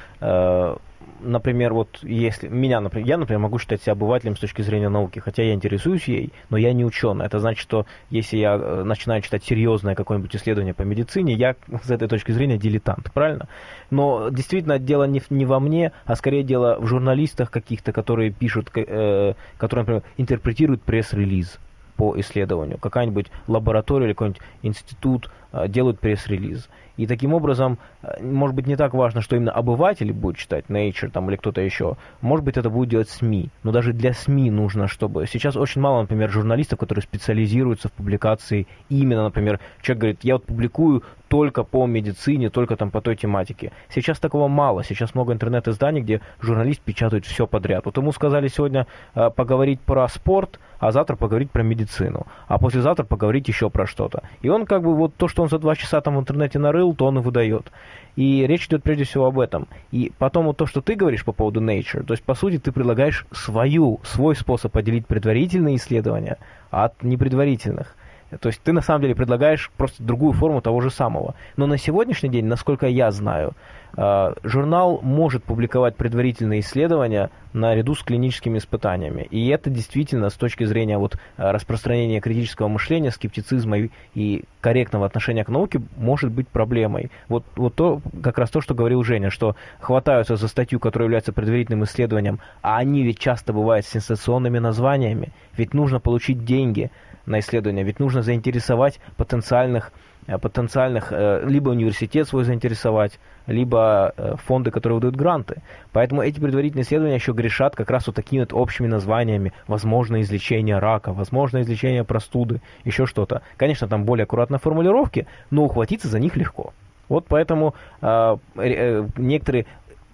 Например, вот если меня, например, я, например, могу считать себя обывателем с точки зрения науки, хотя я интересуюсь ей, но я не ученый. Это значит, что если я э, начинаю читать серьезное какое-нибудь исследование по медицине, я с этой точки зрения дилетант, правильно? Но действительно дело не, не во мне, а скорее дело в журналистах каких-то, которые пишут, э, которые, например, интерпретируют пресс-релиз по исследованию. Какая-нибудь лаборатория или какой-нибудь институт делают пресс-релиз. И таким образом, э, может быть, не так важно, что именно обыватели будут читать Nature там, или кто-то еще. Может быть, это будет делать СМИ. Но даже для СМИ нужно, чтобы... Сейчас очень мало, например, журналистов, которые специализируются в публикации именно, например, человек говорит, я вот публикую только по медицине, только там по той тематике. Сейчас такого мало. Сейчас много интернет-изданий, где журналист печатает все подряд. Вот ему сказали сегодня э, поговорить про спорт, а завтра поговорить про медицину, а послезавтра поговорить еще про что-то. И он как бы вот то, что он за два часа там в интернете нарыл, то он и выдает. И речь идет прежде всего об этом. И потом вот то, что ты говоришь по поводу Nature, то есть по сути ты предлагаешь свою, свой способ поделить предварительные исследования от непредварительных. То есть ты на самом деле предлагаешь просто другую форму того же самого. Но на сегодняшний день, насколько я знаю, э, журнал может публиковать предварительные исследования наряду с клиническими испытаниями. И это действительно с точки зрения вот, э, распространения критического мышления, скептицизма и, корректного отношения к науке может быть проблемой. Вот, вот то, как раз то, что говорил Женя, что хватаются за статью, которая является предварительным исследованием, а они ведь часто бывают с сенсационными названиями. Ведь нужно получить деньги на исследование, ведь нужно заинтересовать потенциальных, э, потенциальных э, либо университет свой заинтересовать, либо э, фонды, которые выдают гранты. Поэтому эти предварительные исследования еще грешат как раз вот такими вот общими названиями. Возможно излечение рака, возможно излечение простуды, еще что-то. Конечно, там более аккуратные формулировки, но ухватиться за них легко. Вот поэтому э, э, некоторые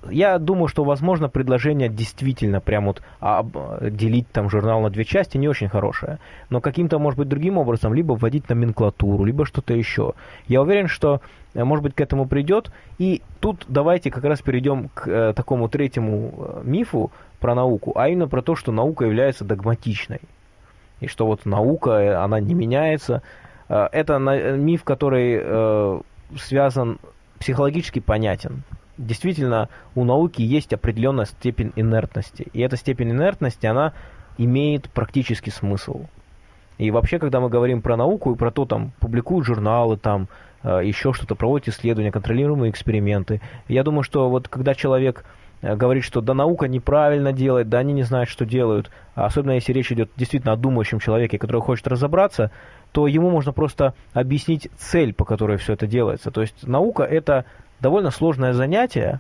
я думаю, что, возможно, предложение действительно прям вот об- делить там журнал на две части не очень хорошее. Но каким-то, может быть, другим образом, либо вводить номенклатуру, либо что-то еще. Я уверен, что, э, может быть, к этому придет. И тут давайте как раз перейдем к э, такому третьему э, мифу про науку, а именно про то, что наука является догматичной. И что вот наука, э, она не меняется. Э, это э, миф, который э, связан, психологически понятен действительно у науки есть определенная степень инертности. И эта степень инертности, она имеет практический смысл. И вообще, когда мы говорим про науку и про то, там, публикуют журналы, там, э, еще что-то, проводят исследования, контролируемые эксперименты, я думаю, что вот когда человек э, говорит, что да наука неправильно делает, да они не знают, что делают, особенно если речь идет действительно о думающем человеке, который хочет разобраться, то ему можно просто объяснить цель, по которой все это делается. То есть наука это довольно сложное занятие,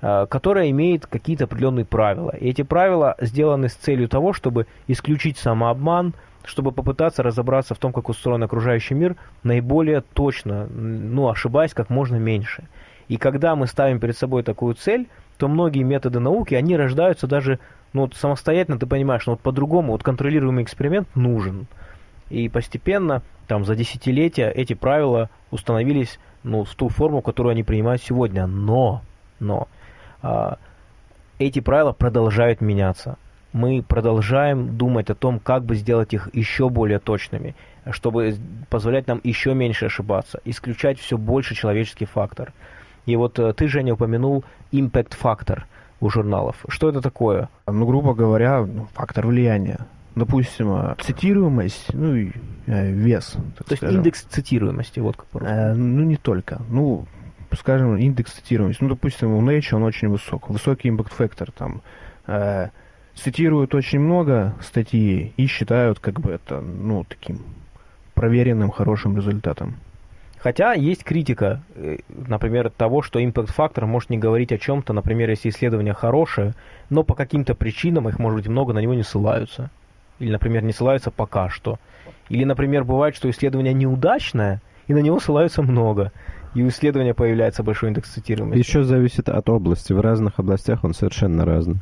э, которое имеет какие-то определенные правила. И эти правила сделаны с целью того, чтобы исключить самообман, чтобы попытаться разобраться в том, как устроен окружающий мир, наиболее точно, ну, ошибаясь как можно меньше. И когда мы ставим перед собой такую цель, то многие методы науки, они рождаются даже ну, вот самостоятельно, ты понимаешь, ну, вот по-другому, вот контролируемый эксперимент нужен. И постепенно, там, за десятилетия эти правила установились, ну, в ту форму, которую они принимают сегодня. Но, но, а, эти правила продолжают меняться мы продолжаем думать о том, как бы сделать их еще более точными, чтобы позволять нам еще меньше ошибаться, исключать все больше человеческий фактор. И вот э, ты, Женя, упомянул импакт-фактор у журналов. Что это такое? Ну, грубо говоря, фактор влияния. Допустим, э, цитируемость, ну и э, вес. То скажем. есть индекс цитируемости, вот как э, Ну, не только. Ну, скажем, индекс цитируемости. Ну, допустим, у Nature он очень высок. Высокий импакт-фактор там. Э, цитируют очень много статей и считают как бы это, ну, таким проверенным хорошим результатом. Хотя есть критика, э, например, того, что импакт-фактор может не говорить о чем-то, например, если исследование хорошее, но по каким-то причинам их, может быть, много, на него не ссылаются. Или, например, не ссылаются пока что. Или, например, бывает, что исследование неудачное, и на него ссылаются много. И у исследования появляется большой индекс цитируемости. Еще зависит от области. В разных областях он совершенно разный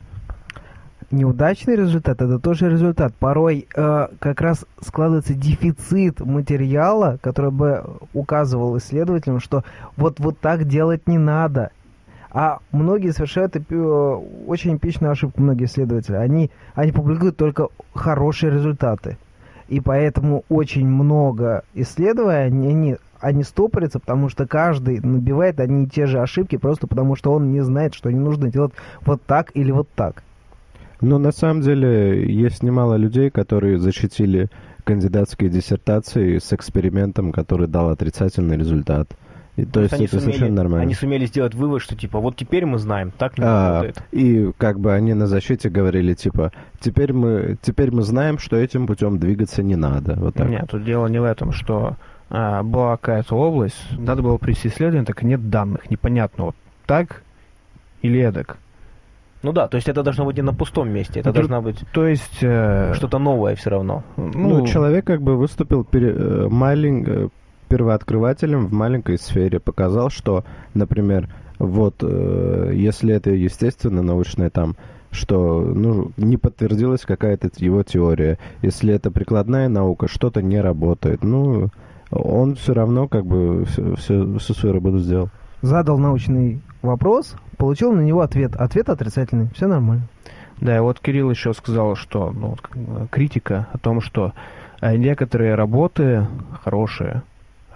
неудачный результат это тоже результат. Порой э, как раз складывается дефицит материала, который бы указывал исследователям, что вот вот так делать не надо. А многие совершают э, очень эпичную ошибку, многие исследователи. Они, они публикуют только хорошие результаты. И поэтому очень много исследований, они, они стопорятся, потому что каждый набивает одни и те же ошибки, просто потому что он не знает, что не нужно делать вот так или вот так. Ну, на самом деле, есть немало людей, которые защитили кандидатские диссертации с экспериментом, который дал отрицательный результат. И, то, то есть, есть это сумели, совершенно нормально. Они сумели сделать вывод, что типа вот теперь мы знаем, так не а, работает. И как бы они на защите говорили, типа, теперь мы, теперь мы знаем, что этим путем двигаться не надо. Вот так. Нет, тут дело не в этом, что а, была какая-то область, надо было провести исследование, так нет данных, непонятно, вот так или эдак. Ну да, то есть это должно быть не на пустом месте, это ну, должно быть то есть э... что-то новое все равно. Ну, ну, человек как бы выступил пере... Э, малень... Первооткрывателем в маленькой сфере, показал, что, например, вот э, если это естественно научное там, что ну, не подтвердилась какая-то его теория, если это прикладная наука, что-то не работает, ну он все равно как бы все, все, всю свою работу сделал. Задал научный вопрос, получил на него ответ. Ответ отрицательный. Все нормально. Да, и вот Кирилл еще сказал, что ну, критика о том, что э, некоторые работы хорошие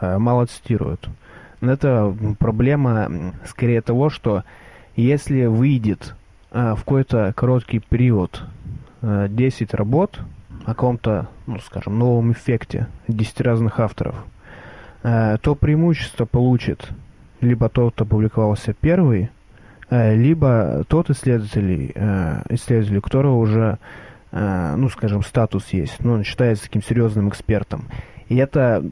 мало цитируют. Но это проблема скорее того, что если выйдет э, в какой-то короткий период 10 работ о каком-то, ну, скажем, новом эффекте 10 разных авторов, то преимущество получит либо тот, кто публиковался первый, э, либо тот исследователь, э, исследователь, которого уже, э, ну, скажем, статус есть, ну, он считается таким серьезным экспертом. И это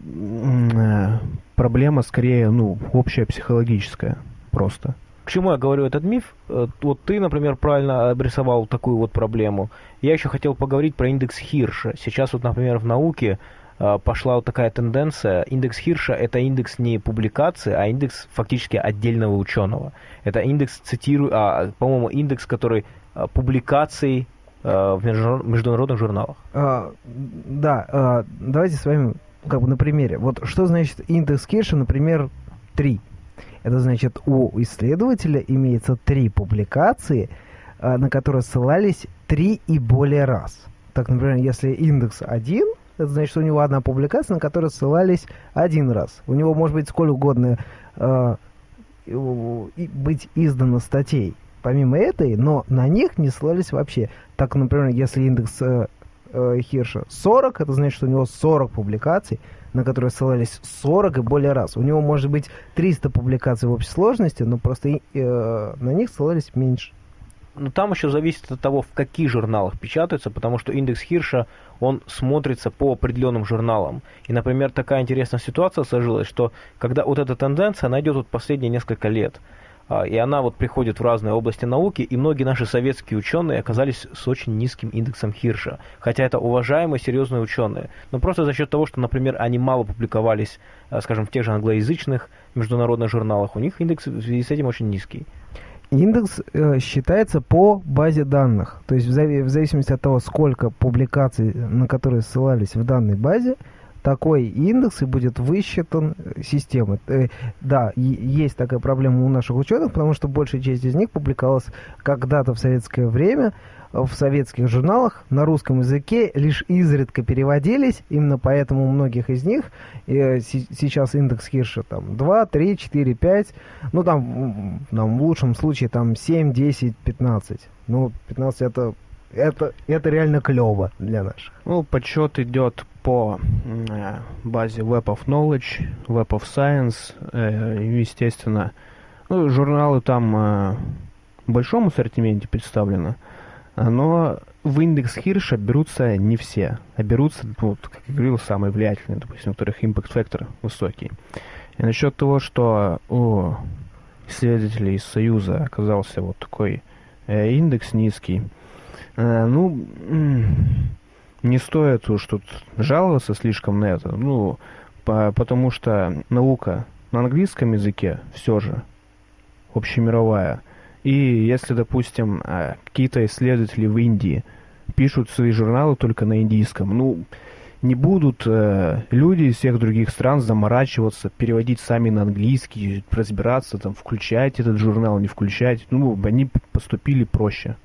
проблема скорее, ну, общая психологическая просто. К чему я говорю этот миф? Вот ты, например, правильно обрисовал такую вот проблему. Я еще хотел поговорить про индекс Хирша. Сейчас вот, например, в науке Э, пошла вот такая тенденция. Индекс Хирша это индекс не публикации, а индекс фактически отдельного ученого. Это индекс, цитирую, а, по-моему, индекс, который публикаций в международных журналах. А, да, а, давайте с вами как бы на примере. Вот что значит индекс Хирша, например, 3. Это значит, у исследователя имеется три публикации, на которые ссылались три и более раз. Так, например, если индекс 1, это значит, что у него одна публикация, на которую ссылались один раз. У него может быть сколь угодно э, быть издано статей помимо этой, но на них не ссылались вообще. Так, например, если индекс э, э, Хирша 40, это значит, что у него 40 публикаций, на которые ссылались 40 и более раз. У него может быть 300 публикаций в общей сложности, но просто э, на них ссылались меньше. Но там еще зависит от того, в каких журналах печатаются, потому что индекс Хирша, он смотрится по определенным журналам. И, например, такая интересная ситуация сложилась, что когда вот эта тенденция, она идет вот последние несколько лет. А, и она вот приходит в разные области науки, и многие наши советские ученые оказались с очень низким индексом Хирша. Хотя это уважаемые, серьезные ученые. Но просто за счет того, что, например, они мало публиковались, а, скажем, в тех же англоязычных международных журналах, у них индекс в связи с этим очень низкий. Индекс э, считается по базе данных. То есть в, зави- в зависимости от того, сколько публикаций, на которые ссылались в данной базе, такой индекс и будет высчитан э, системой. Э, да, есть такая проблема у наших ученых, потому что большая часть из них публиковалась когда-то в советское время, в советских журналах на русском языке лишь изредка переводились, именно поэтому у многих из них э, сейчас индекс Хирша там 2, 3, 4, 5, ну там, там в лучшем случае там 7, 10, 15. Ну, 15 это это, это реально клево для наших. Ну, подсчет идет по э, базе Web of Knowledge, Web of Science, э, естественно. Ну, журналы там э, в большом ассортименте представлены. Но в индекс Хирша берутся не все, а берутся, ну, как я говорил, самые влиятельные, допустим, у которых factor высокий. И насчет того, что у исследователей из Союза оказался вот такой индекс низкий, ну, не стоит уж тут жаловаться слишком на это, ну, по, потому что наука на английском языке все же общемировая – и если, допустим, а, какие-то исследователи в Индии пишут свои журналы только на индийском, ну, не будут э, люди из всех других стран заморачиваться, переводить сами на английский, разбираться, там, включать этот журнал, не включать. Ну, они поступили проще.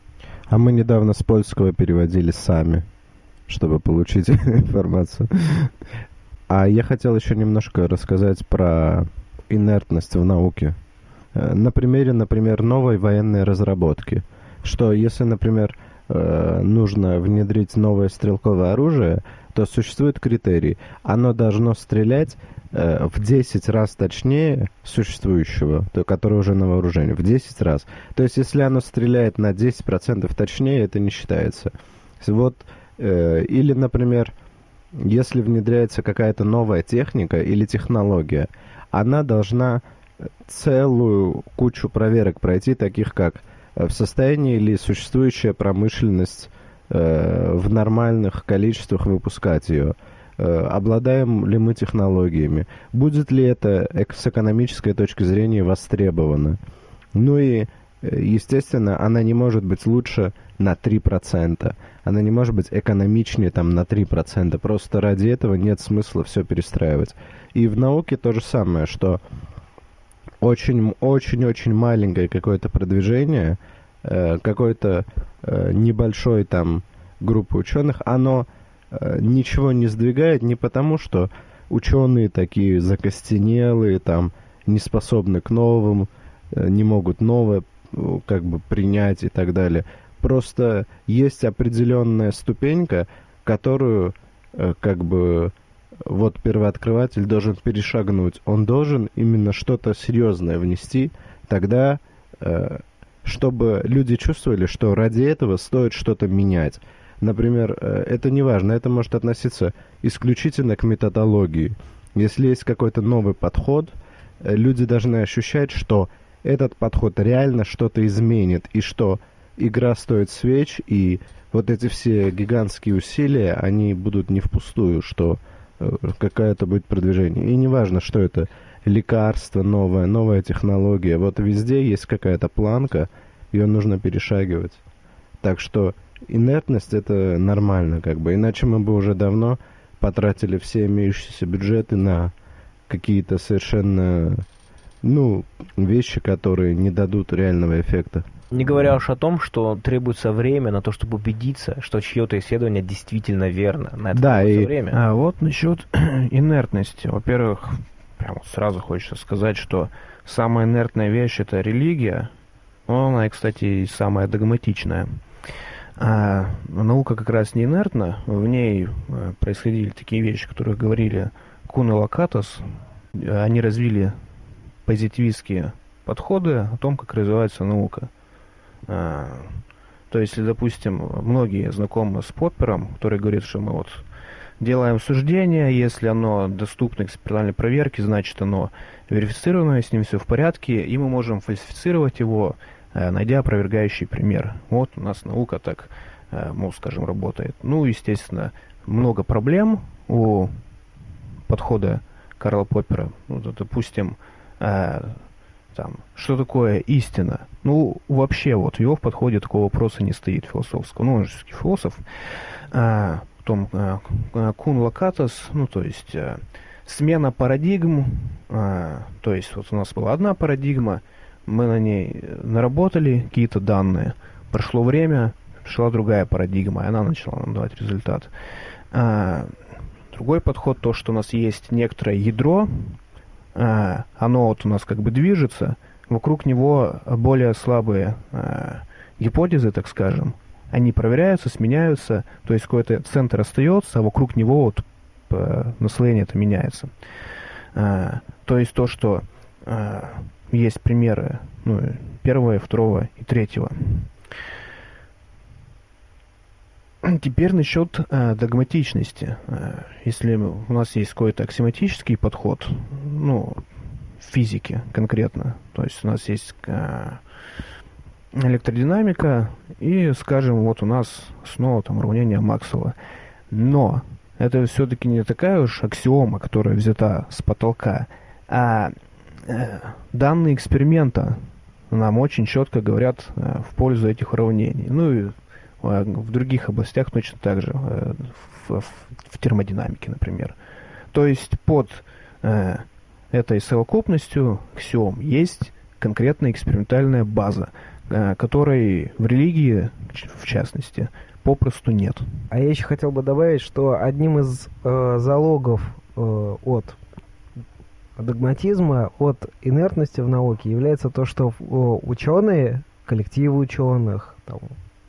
А мы недавно с польского переводили сами, чтобы получить информацию. А я хотел еще немножко рассказать про инертность в науке. Э, на примере, например, новой военной разработки. Что если, например, э, нужно внедрить новое стрелковое оружие, то существует критерий. Оно должно стрелять э, в 10 раз точнее существующего, то, который уже на вооружении, в 10 раз. То есть, если оно стреляет на 10% точнее, это не считается. Вот, или, например, если внедряется какая-то новая техника или технология, она должна целую кучу проверок пройти, таких как э, в состоянии ли существующая промышленность э, в нормальных количествах выпускать ее, э, обладаем ли мы технологиями, будет ли это с экономической точки зрения востребовано. Ну и, э, естественно, она не может быть лучше на 3%. Она не может быть экономичнее там на 3%. Просто ради этого нет смысла все перестраивать. И в науке то же самое, что очень-очень-очень маленькое какое-то продвижение, э, какой-то э, небольшой там группы ученых, оно э, ничего не сдвигает не потому, что ученые такие закостенелые, там, не способны к новым, не могут новое как бы принять и так далее. Просто есть определенная ступенька, которую э, как бы вот первооткрыватель должен перешагнуть. Он должен именно что-то серьезное внести, тогда, э, чтобы люди чувствовали, что ради этого стоит что-то менять. Например, э, это не важно, это может относиться исключительно к методологии. Если есть какой-то новый подход, люди должны ощущать, что этот подход реально что-то изменит, и что игра стоит свеч, и вот эти все гигантские усилия, они будут не впустую, что Э, какое-то будет продвижение. И неважно, что это лекарство новое, новая технология. Вот везде есть какая-то планка, ее нужно перешагивать. Так что инертность это нормально, как бы. Иначе мы бы уже давно потратили все имеющиеся бюджеты на какие-то совершенно, ну, вещи, которые не дадут реального эффекта. Не говоря уж о том, что требуется время на то, чтобы убедиться, что чье-то исследование действительно верно. На это да, и время. А, вот насчет инертности. Во-первых, прямо сразу хочется сказать, что самая инертная вещь это религия. Она, кстати, и самая догматичная. А наука как раз не инертна, в ней э, происходили такие вещи, которые говорили Кун и Лакатос. Они развили позитивистские подходы о том, как развивается наука. А, то есть, допустим, многие знакомы с Поппером, который говорит, что мы вот делаем суждение, если оно доступно экспериментальной проверке, значит оно верифицированное, с ним все в порядке, и мы можем фальсифицировать его, э, найдя опровергающий пример. Вот у нас наука так, э, мол, скажем, работает. Ну, естественно, много проблем у подхода Карла Поппера. Ну, допустим, э, там, что такое истина? Ну, вообще, вот в его подходе такого вопроса не стоит философского. Ну, он же философ. А, потом а, кун локатос, ну, то есть а, смена парадигм, а, то есть вот у нас была одна парадигма, мы на ней наработали какие-то данные, прошло время, пришла другая парадигма, и она начала нам давать результат. А, другой подход, то, что у нас есть некоторое ядро, оно вот у нас как бы движется, вокруг него более слабые а, гипотезы, так скажем, они проверяются, сменяются, то есть какой-то центр остается, а вокруг него вот наслоение это меняется. То есть то, что есть примеры ну, первого, второго и третьего. Теперь насчет э, догматичности. Э, если у нас есть какой-то аксиоматический подход, ну, физики конкретно, то есть у нас есть э, электродинамика, и, скажем, вот у нас снова там уравнение Максвелла. Но это все-таки не такая уж аксиома, которая взята с потолка, а э, данные эксперимента нам очень четко говорят э, в пользу этих уравнений. Ну и в других областях точно так же, э, в, в, в термодинамике, например. То есть под э, этой совокупностью аксиом есть конкретная экспериментальная база, э, которой в религии, в частности, попросту нет. А я еще хотел бы добавить, что одним из э, залогов э, от догматизма, от инертности в науке является то, что э, ученые, коллективы ученых, там,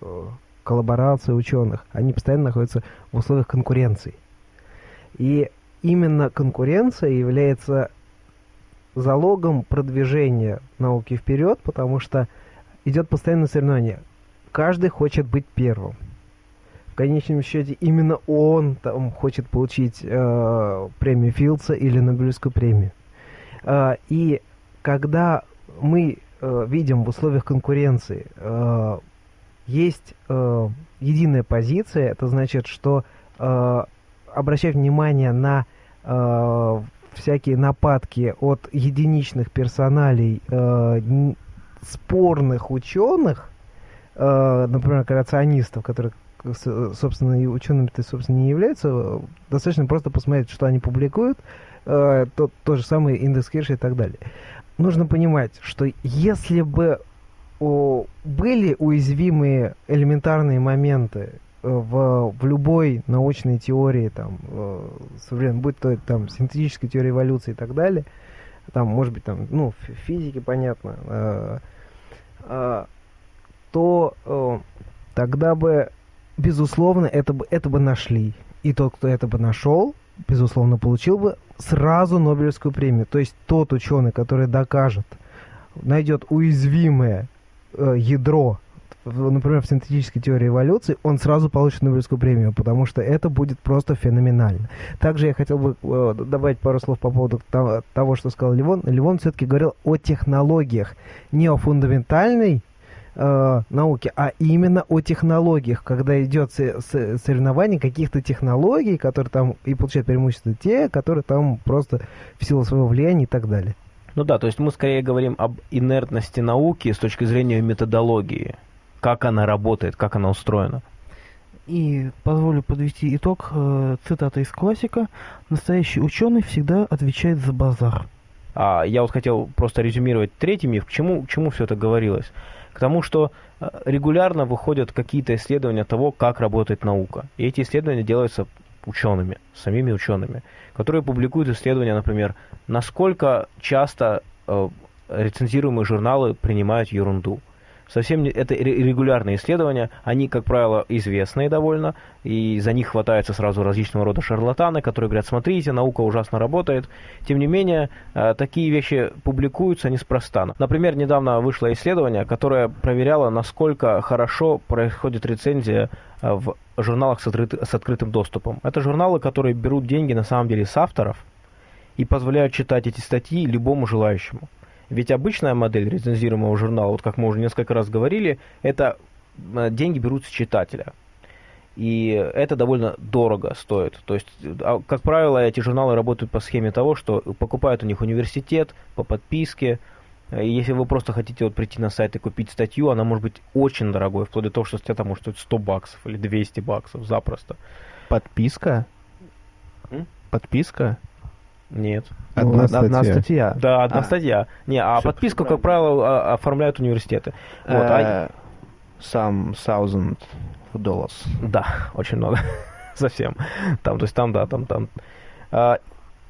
э, коллаборации ученых, они постоянно находятся в условиях конкуренции. И именно конкуренция является залогом продвижения науки вперед, потому что идет постоянное соревнование. Каждый хочет быть первым. В конечном счете именно он там хочет получить э, премию Филдса или Нобелевскую премию. Э, и когда мы э, видим в условиях конкуренции э, есть э, единая позиция, это значит, что э, обращать внимание на э, всякие нападки от единичных персоналей э, спорных ученых, э, например, креационистов, которые, собственно, и учеными-то, собственно, не являются, достаточно просто посмотреть, что они публикуют, э, тот, тот же самый индекс Кирша и так далее. Нужно понимать, что если бы о, были уязвимые элементарные моменты в, в любой научной теории, там, э, будь то там синтетическая теория эволюции и так далее, там, может быть, там, ну, в физике, понятно, э, э, то э, тогда бы, безусловно, это бы, это бы нашли. И тот, кто это бы нашел, безусловно, получил бы сразу Нобелевскую премию. То есть тот ученый, который докажет, найдет уязвимое э, ядро например, в синтетической теории эволюции, он сразу получит Нобелевскую премию, потому что это будет просто феноменально. Также я хотел бы э, добавить пару слов по поводу того, что сказал Ливон. Ливон все-таки говорил о технологиях, не о фундаментальной э, науке, а именно о технологиях, когда идет соревнование каких-то технологий, которые там и получают преимущество те, которые там просто в силу своего влияния и так далее. Ну да, то есть мы скорее говорим об инертности науки с точки зрения методологии как она работает, как она устроена. И позволю подвести итог э, цитата из классика. Настоящий ученый всегда отвечает за базар. А я вот хотел просто резюмировать третий миф. К чему, к чему все это говорилось? К тому, что э, регулярно выходят какие-то исследования того, как работает наука. И эти исследования делаются учеными, самими учеными, которые публикуют исследования, например, насколько часто э, рецензируемые журналы принимают ерунду совсем не, это регулярные исследования, они, как правило, известные довольно, и за них хватаются сразу различного рода шарлатаны, которые говорят, смотрите, наука ужасно работает. Тем не менее, э, такие вещи публикуются неспроста. Например, недавно вышло исследование, которое проверяло, насколько хорошо происходит рецензия в журналах с, открыт, с открытым доступом. Это журналы, которые берут деньги на самом деле с авторов и позволяют читать эти статьи любому желающему. Ведь обычная модель рецензируемого журнала, вот как мы уже несколько раз говорили, это э, деньги берут с читателя. И это довольно дорого стоит. То есть, а, как правило, эти журналы работают по схеме того, что покупают у них университет по подписке. И если вы просто хотите вот прийти на сайт и купить статью, она может быть очень дорогой, вплоть до того, что статья там может стоить 100 баксов или 200 баксов запросто. Подписка? М? Подписка? Нет. Ну, Одна одна статья. статья. Да, одна А. статья. Не, а Всё подписку, как правило, а- оформляют университеты. Вот, а- Э, Some thousand dollars. Да, очень много. Совсем. Там, то есть там, да, там, там.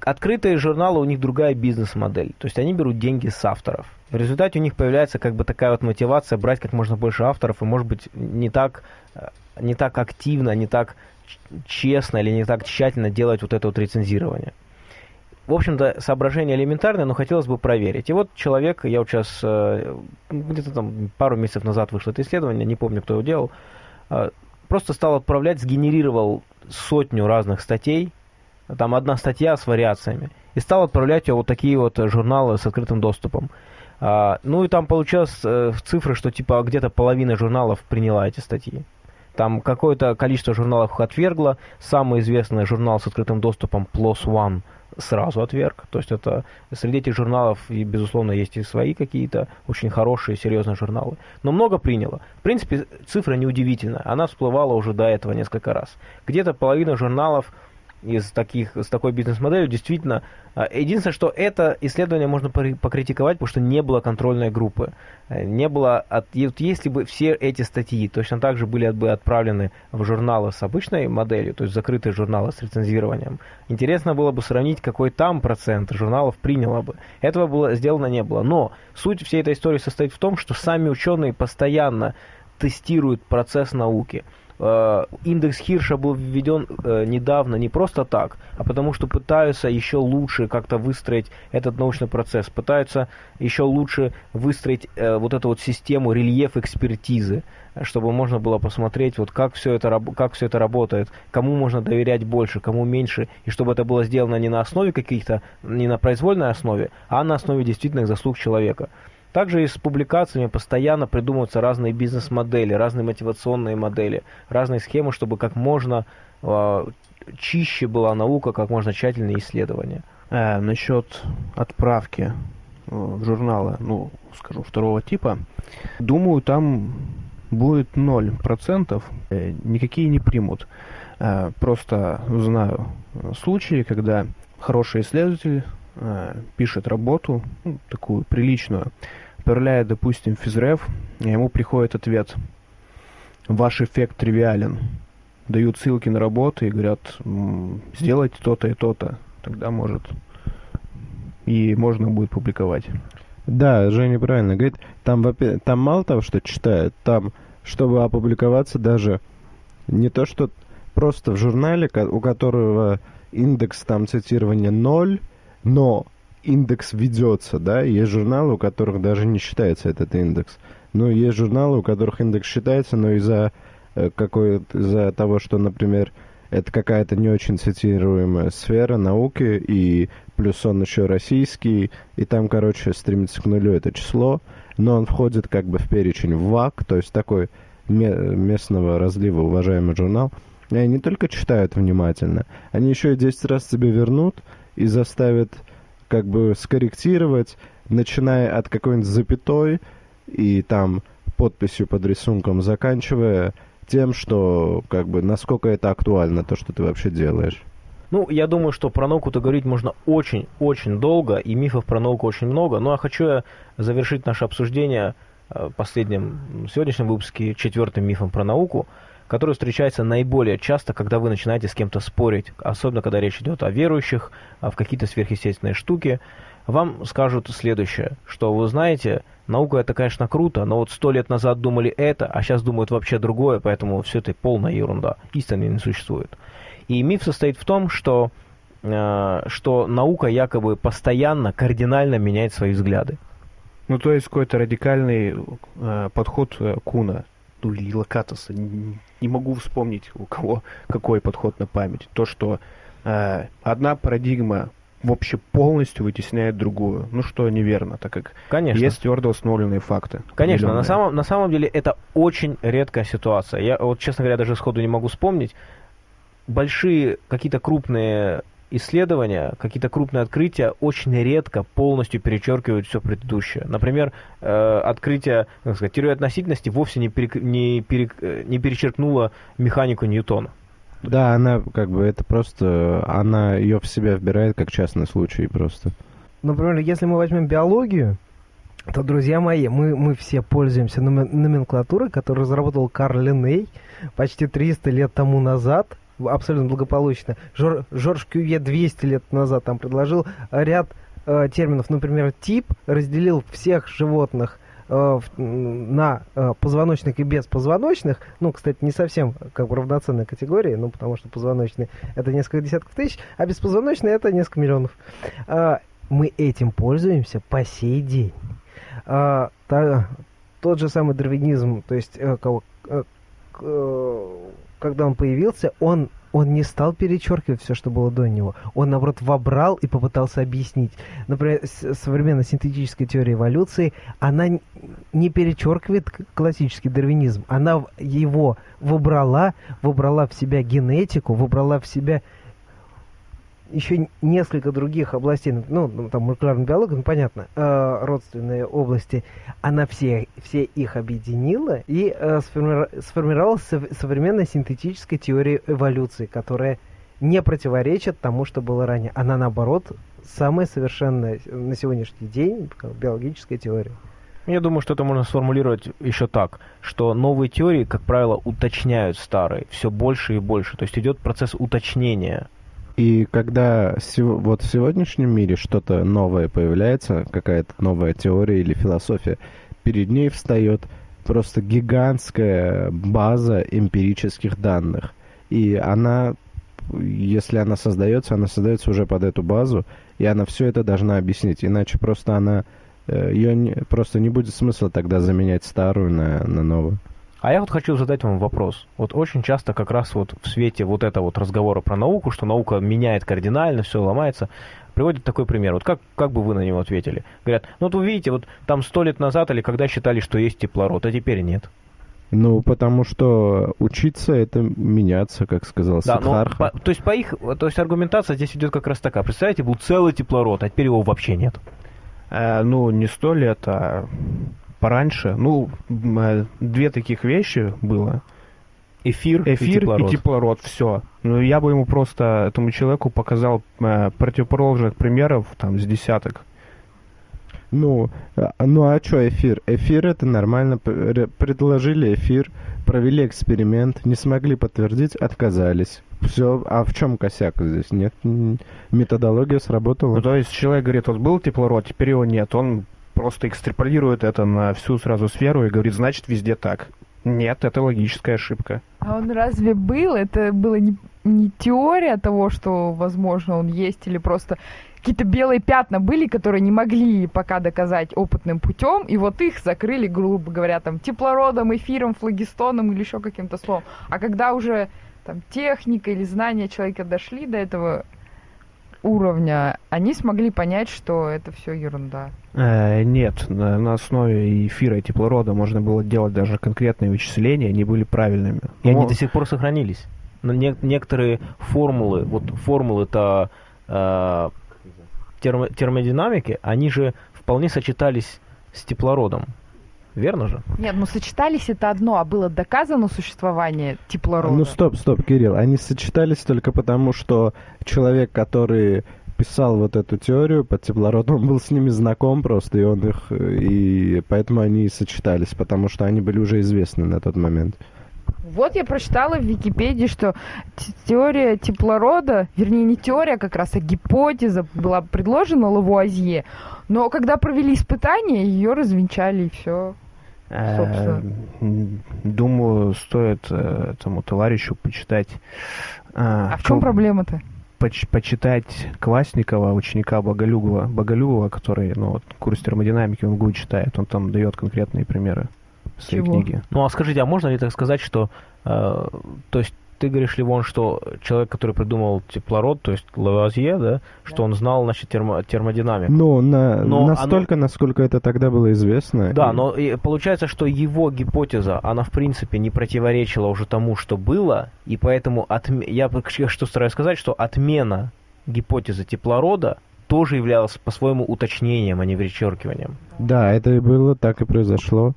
Открытые журналы, у них другая бизнес-модель. То есть они берут деньги с авторов. В результате у них появляется как бы такая вот мотивация брать как можно больше авторов и, может быть, не так, э, не так активно, не так честно или не так тщательно делать вот это вот рецензирование. В общем-то, соображение элементарное, но хотелось бы проверить. И вот человек, я вот сейчас, э, где-то там пару месяцев назад вышло это исследование, не помню, кто его делал, э, просто стал отправлять, сгенерировал сотню разных статей, там одна статья с вариациями, и стал отправлять вот такие вот журналы с открытым доступом. А, ну и там получилось э, цифры, что типа где-то половина журналов приняла эти статьи. Там какое-то количество журналов их отвергло. Самый известный журнал с открытым доступом PLOS ONE сразу отверг. То есть это среди этих журналов, и, безусловно, есть и свои какие-то очень хорошие, серьезные журналы. Но много приняло. В принципе, цифра неудивительная. Она всплывала уже до этого несколько раз. Где-то половина журналов из таких, с такой бизнес-моделью действительно... а, Единственное, что это исследование можно покритиковать, потому что не было контрольной группы. Э, Не было... От, вот если бы все эти статьи точно так же были бы отправлены в журналы с обычной моделью, то есть закрытые журналы с рецензированием, интересно было бы сравнить, какой там процент журналов приняло бы. Этого было сделано не было. Но суть всей этой истории состоит в том, что сами ученые постоянно тестируют процесс науки. Э, Индекс Хирша был введен э, недавно не просто так, а потому что пытаются еще лучше как-то выстроить этот научный процесс, пытаются еще лучше выстроить э, вот эту вот систему рельеф экспертизы, чтобы можно было посмотреть, вот как все это, как все это работает, кому можно доверять больше, кому меньше, и чтобы это было сделано не на основе каких-то, не на произвольной основе, а на основе действительных заслуг человека. Также и с публикациями постоянно придумываются разные бизнес-модели, разные мотивационные модели, разные схемы, чтобы как можно э, чище была наука, как можно тщательнее исследования. Э, насчет отправки э, в журналы, ну, скажу, второго типа, думаю, там будет 0%, э, никакие не примут. Э, просто знаю случаи, когда хороший исследователь пишет работу, ну, такую приличную, отправляет, допустим, в физрев, и ему приходит ответ «Ваш эффект тривиален». Дают ссылки на работы и говорят «М, «Сделайте то-то и то-то». Тогда может и можно будет публиковать. Да, Женя правильно говорит. Там, там мало того, что читают, там, чтобы опубликоваться даже не то, что просто в журнале, у которого индекс там цитирования ноль, но индекс ведется, да, есть журналы, у которых даже не считается этот индекс. Но есть журналы, у которых индекс считается, но из-за э, какой из-за того, что, например, это какая-то не очень цитируемая сфера науки, и плюс он еще российский, и там, короче, стремится к нулю это число, но он входит как бы в перечень ВАК, то есть такой ме- местного разлива уважаемый журнал. И они не только читают внимательно, они еще и 10 раз тебе вернут и заставят как бы скорректировать, начиная от какой-нибудь запятой и там подписью под рисунком, заканчивая тем, что как бы насколько это актуально, то, что ты вообще делаешь. Ну, я думаю, что про науку-то говорить можно очень-очень долго, и мифов про науку очень много. Ну, а хочу я завершить наше обсуждение э, последним м, сегодняшнем выпуске четвертым мифом про науку. Который встречается наиболее часто, когда вы начинаете с кем-то спорить, особенно когда речь идет о верующих, в какие-то сверхъестественные штуки. Вам скажут следующее, что вы знаете, наука это, конечно, круто, но вот сто лет назад думали это, а сейчас думают вообще другое, поэтому все это полная ерунда. Истины не существует. И миф состоит в том, что, э, что наука якобы постоянно, кардинально меняет свои взгляды. Ну, то есть какой-то радикальный э, подход э, Куна, ну или Локатоса, не, могу вспомнить, у кого какой подход на память. То, что э, одна парадигма вообще полностью вытесняет другую. Ну, что неверно, так как Конечно. есть твердо установленные факты. Конечно, на самом, на самом деле это очень редкая ситуация. Я вот, честно говоря, даже сходу не могу вспомнить. Большие, какие-то крупные исследования, какие-то крупные открытия очень редко полностью перечеркивают все предыдущее. Например, э, открытие, как сказать, теории относительности вовсе не, перек- не, перек- не перечеркнуло механику Ньютона. Да, она как бы это просто, она ее в себя вбирает как частный случай просто. Например, если мы возьмем биологию, то, друзья мои, мы, мы все пользуемся номен- номенклатурой, которую разработал Карл Линней почти 300 лет тому назад, абсолютно благополучно. Жор, Жорж Кювье 200 лет назад там предложил ряд э, терминов, например, тип, разделил всех животных э, на э, позвоночных и беспозвоночных. Ну, кстати, не совсем как бы равноценная категория, ну, потому что позвоночные это несколько десятков тысяч, а беспозвоночные это несколько миллионов. Мы этим пользуемся по сей день. Тот же самый дарвинизм, то есть э, кого- э, э, когда он появился, он он не стал перечеркивать все, что было до него. Он, наоборот, вобрал и попытался объяснить. Например, современная синтетическая теория эволюции, она не перечеркивает классический дарвинизм. Она его выбрала, выбрала в себя генетику, выбрала в себя еще несколько других областей, ну, ну, там, молекулярная биология, ну, понятно, э, родственные области, она все, все их объединила и э, сформира- сформировала сов- современная синтетическая теория эволюции, которая не противоречит тому, что было ранее. Она, наоборот, самая совершенная на сегодняшний день биологическая теория. Я думаю, что это можно сформулировать еще так, что новые теории, как правило, уточняют старые все больше и больше. То есть идет процесс уточнения. И когда вот в сегодняшнем мире что-то новое появляется, какая-то новая теория или философия, перед ней встает просто гигантская база эмпирических данных. И она, если она создается, она создается уже под эту базу, и она все это должна объяснить. Иначе просто она ее просто не будет смысла тогда заменять старую на, на новую. А я вот хочу задать вам вопрос. Вот очень часто как раз вот в свете вот этого вот разговора про науку, что наука меняет кардинально, все ломается, приводит такой пример. Вот как, как бы вы на него ответили? Говорят, ну вот вы видите, вот там сто лет назад или когда считали, что есть теплород, а теперь нет. Ну, потому что учиться это меняться, как сказал Да, но Сиддхартха. по- то есть по их, то есть аргументация здесь идет как раз такая. Представляете, был целый теплород, а теперь его вообще нет. Э, ну, не сто лет, а пораньше. Ну, э, две таких вещи было. Эфир, и Эфир теплород. и теплород, все. Ну, я бы ему просто, этому человеку показал э, противоположных примеров, там, с десяток. Ну, а- ну а что эфир? Эфир это нормально. Предложили эфир, провели эксперимент, не смогли подтвердить, отказались. Все, а в чем косяк здесь? Нет, методология сработала. Ну, то есть человек говорит, вот был теплород, теперь его нет. Он просто экстраполирует это на всю сразу сферу и говорит, значит, везде так. Нет, это логическая ошибка. А он разве был? Это было не, не теория того, что, возможно, он есть, или просто какие-то белые пятна были, которые не могли пока доказать опытным путем, и вот их закрыли, грубо говоря, там, теплородом, эфиром, флагистоном или еще каким-то словом. А когда уже там техника или знания человека дошли до этого уровня, они смогли понять, что это все ерунда. Э, нет, на, на основе эфира и теплорода можно было делать даже конкретные вычисления, они были правильными. И они Но- до сих пор сохранились. Но не- некоторые формулы, вот формулы-то э, термо- термодинамики, они же вполне сочетались с теплородом. Верно же? Нет, ну сочетались это одно, а было доказано существование теплорода. Ну стоп, стоп, Кирилл, они сочетались только потому, что человек, который писал вот эту теорию под теплородом, он был с ними знаком просто, и он их, и поэтому они и сочетались, потому что они были уже известны на тот момент. Вот я прочитала в Википедии, что теория теплорода, вернее не теория как раз, а гипотеза была предложена Лавуазье, но когда провели испытания, ее развенчали и все. Э, Собственно. Думаю, стоит э, этому товарищу почитать... э, А в чем проблема-то? поч- почитать Квасникова, ученика Боголюбова, Боголюбова, который, ну, вот, курс термодинамики он гуд читает, он там дает конкретные примеры своей Чего? книге. Ну а скажите, а можно ли так сказать, что, э, то есть ты говоришь, Ливон, что человек, который придумал теплород, то есть Лавуазье, да, что он знал, значит, термо- термодинамику. Ну, на, Но настолько, насколько это тогда было известно. Да, И- но и получается, что его гипотеза, она в принципе не противоречила уже тому, что было, и поэтому отме- я что стараюсь сказать, что отмена гипотезы теплорода тоже являлась по-своему уточнением, а не вычеркиванием. Да, это и было, так и произошло.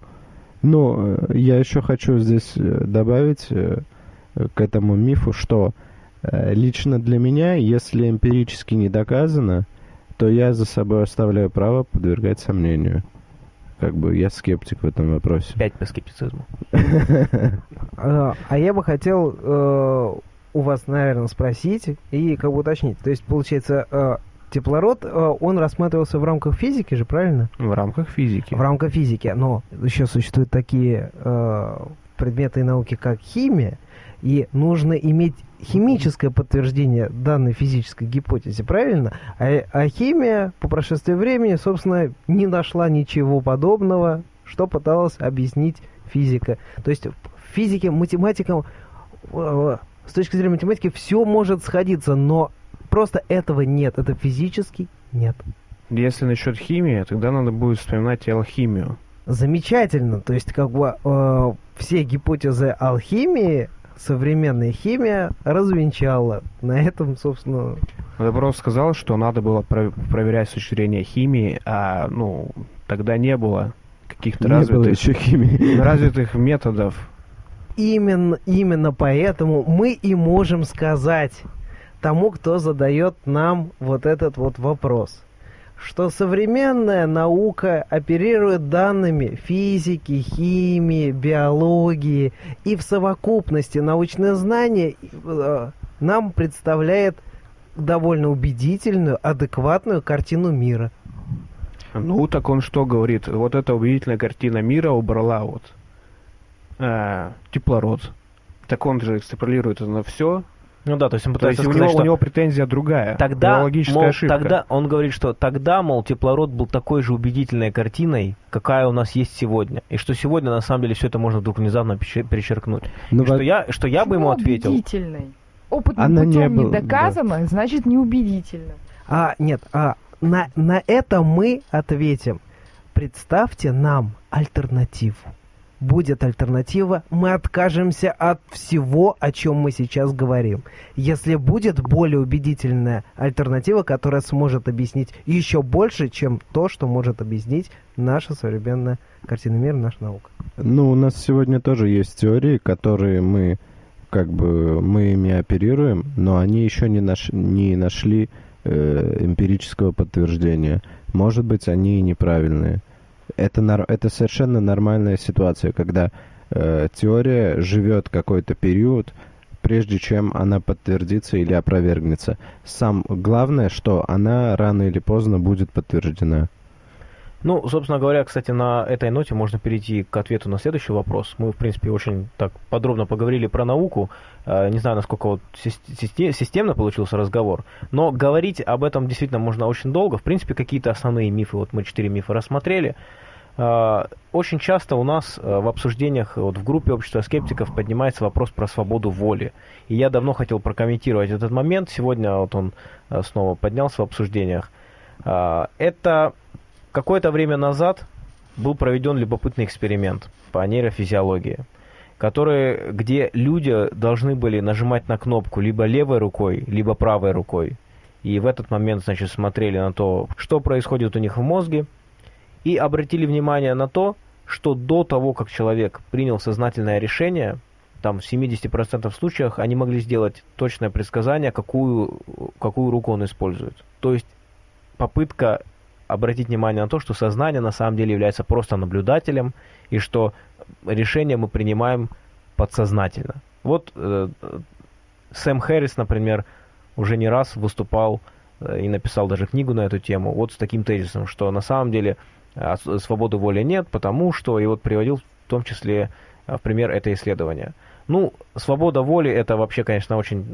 Ну, э, я еще хочу здесь э, добавить э, к этому мифу, что э, лично для меня, если эмпирически не доказано, то я за собой оставляю право подвергать сомнению. Как бы я скептик в этом вопросе. Опять по скептицизму. А а я бы хотел э, у вас, наверное, спросить и как бы уточнить. То есть, получается, э, теплород, он рассматривался в рамках физики же, правильно? В рамках физики. В рамках физики. Но еще существуют такие предметы и науки, как химия, и нужно иметь химическое подтверждение данной физической гипотезе, правильно? А, а химия по прошествии времени, собственно, не нашла ничего подобного, что пыталась объяснить физика. То есть в физике, математикам, э, с точки зрения математики, все может сходиться, но просто этого нет. Это физически нет. Если насчет химии, тогда надо будет вспоминать и алхимию. Замечательно. То есть, как бы э, все гипотезы алхимии современная химия развенчала. На этом, собственно, Я просто сказал, что надо было про- проверять с точки зрения химии, а ну тогда не было каких-то Не было развитых, еще химии. развитых методов. именно, именно поэтому мы и можем сказать тому, кто задает нам вот этот вот вопрос, что современная наука оперирует данными физики, химии, биологии, и в совокупности научное знание э, нам представляет довольно убедительную, адекватную картину мира. Ну, так он что говорит? Вот эта убедительная картина мира убрала вот э, теплород. Так он же экстраполирует на все. Ну да, то есть он То пытается есть у сказать, него, что у него претензия другая. тогда, мол, ошибка. тогда он говорит, что тогда, мол, теплород был такой же убедительной картиной, какая у нас есть сегодня, и что сегодня на самом деле все это можно вдруг внезапно перечер- перечеркнуть. Ну, И что во- я, что я бы ему ответил. убедительной? Опытным Она не путем не, была, да. доказано, значит неубедительно. А, нет, а, на, на это мы ответим. Представьте нам альтернативу. Будет альтернатива, мы откажемся от всего, о чем мы сейчас говорим. Если будет более убедительная альтернатива, которая сможет объяснить еще больше, чем то, что может объяснить наша современная картина мира, наша наука. Ну, у нас сегодня тоже есть теории, которые мы как бы мы ими оперируем, но они еще не, наш, не нашли э, эмпирического подтверждения. Может быть, они и неправильные. Это, это совершенно нормальная ситуация, когда э, теория живет какой-то период, прежде чем она подтвердится или опровергнется. Сам главное, что она рано или поздно будет подтверждена. Ну, собственно говоря, кстати, на этой ноте можно перейти к ответу на следующий вопрос. Мы, в принципе, очень так подробно поговорили про науку. Э, Не знаю, насколько вот сис- систе- системно получился разговор, но говорить об этом действительно можно очень долго. В принципе, какие-то основные мифы, вот мы четыре мифа рассмотрели. Э, Очень часто у нас э, в обсуждениях вот в группе общества скептиков поднимается вопрос про свободу воли. И я давно хотел прокомментировать этот момент. Сегодня вот он э, снова поднялся в обсуждениях. Э, Это Какое-то время назад был проведен любопытный эксперимент по нейрофизиологии, который, где люди должны были нажимать на кнопку либо левой рукой, либо правой рукой. И в этот момент, значит, смотрели на то, что происходит у них в мозге, и обратили внимание на то, что до того, как человек принял сознательное решение, там в 70% случаях они могли сделать точное предсказание, какую, какую руку он использует. То есть попытка обратить внимание на то, что сознание на самом деле является просто наблюдателем, и что решение мы принимаем подсознательно. Вот э, Сэм Хэррис, например, уже не раз выступал э, и написал даже книгу на эту тему, вот с таким тезисом, что на самом деле э, свободы воли нет, потому что, и вот приводил в том числе в пример это исследование. Ну, свобода воли это вообще, конечно, очень